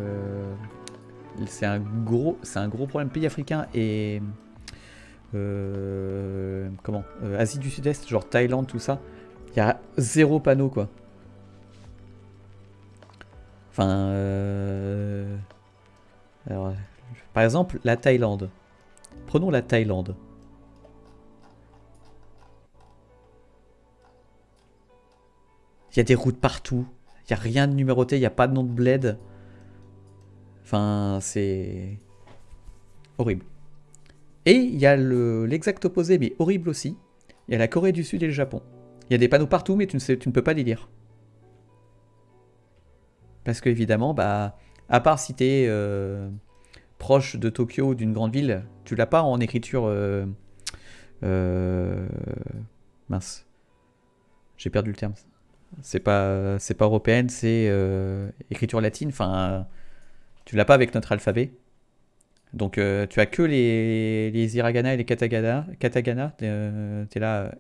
c'est un gros, c'est un gros problème. Pays africains et euh, comment euh, Asie du Sud-Est, genre Thaïlande, tout ça. Il y a zéro panneau quoi. Enfin, par exemple, la Thaïlande. Prenons la Thaïlande. Il y a des routes partout. Il n'y a rien de numéroté, il n'y a pas de nom de bled. Enfin, c'est horrible. Et il y a l'exact opposé, mais horrible aussi. Il y a la Corée du Sud et le Japon. Il y a des panneaux partout, mais tu ne, sais, tu ne peux pas les lire. Parce que évidemment, bah, à part si tu es euh, proche de Tokyo ou d'une grande ville, tu l'as pas en écriture... Euh, euh, mince. J'ai perdu le terme. C'est pas, pas européenne, c'est écriture latine. Enfin, tu l'as pas avec notre alphabet? Donc, euh, tu as que les, les hiragana et les katagana. Katagana, euh, tu es là.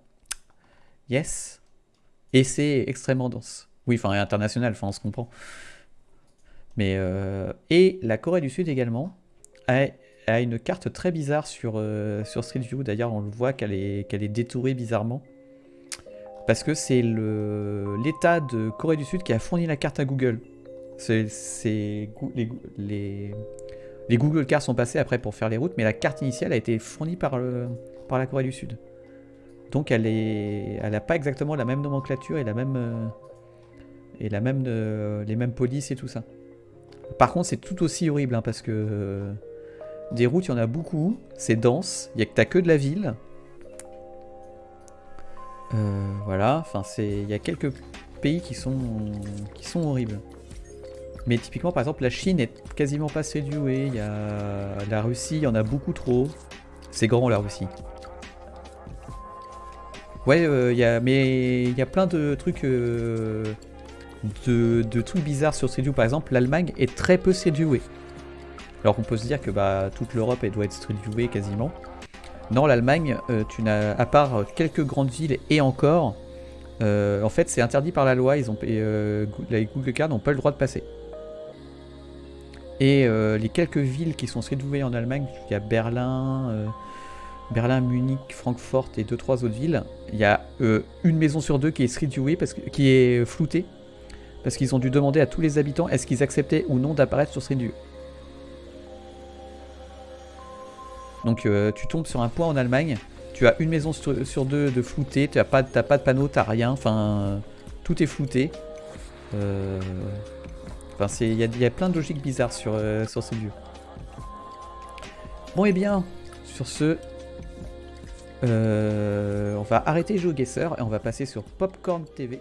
yes. Et c'est extrêmement dense. Oui, enfin, international, enfin, on se comprend. Mais, et la Corée du Sud également a, a une carte très bizarre sur, sur Street View. D'ailleurs, on le voit qu'elle est, qu'elle est détourée bizarrement. Parce que c'est l'État de Corée du Sud qui a fourni la carte à Google. Les, Google Cars sont passés après pour faire les routes, mais la carte initiale a été fournie par, la Corée du Sud. Donc elle n'a elle pas exactement la même nomenclature et la même, euh, euh, les mêmes polices et tout ça. Par contre, c'est tout aussi horrible hein, parce que euh, des routes, il y en a beaucoup, c'est dense, il y a que t'as que de la ville. Voilà, enfin il y a quelques pays qui sont horribles. Mais typiquement, par exemple, la Chine est quasiment pas séduée. Il y a la Russie, y en a beaucoup trop. C'est grand la Russie. Ouais, euh, mais il y a plein de trucs, euh, de, trucs bizarres sur Street View. Par exemple, l'Allemagne est très peu Viewée. Alors qu'on peut se dire que bah, toute l'Europe doit être Street quasiment. Non, l'Allemagne, euh, tu n'as, à part quelques grandes villes et encore, en fait, c'est interdit par la loi. Ils ont, et, les Google Card n'ont pas le droit de passer. Et euh, les quelques villes qui sont Viewées en Allemagne, il y a Berlin, euh, Berlin, Munich, Francfort et deux trois autres villes. Il y a euh, une maison sur deux qui est Street Viewée parce qui est floutée parce qu'ils ont dû demander à tous les habitants est-ce qu'ils acceptaient ou non d'apparaître sur Street View. Donc tu tombes sur un point en Allemagne, tu as une maison sur, deux de floutée, tu n'as pas, pas de panneau, t'as rien, enfin tout est flouté. Euh, Enfin, il y, a- plein de logiques bizarres sur, euh, sur Street View. Bon et bien, sur ce, euh, on va arrêter GeoGuessr et on va passer sur Popcorn TV.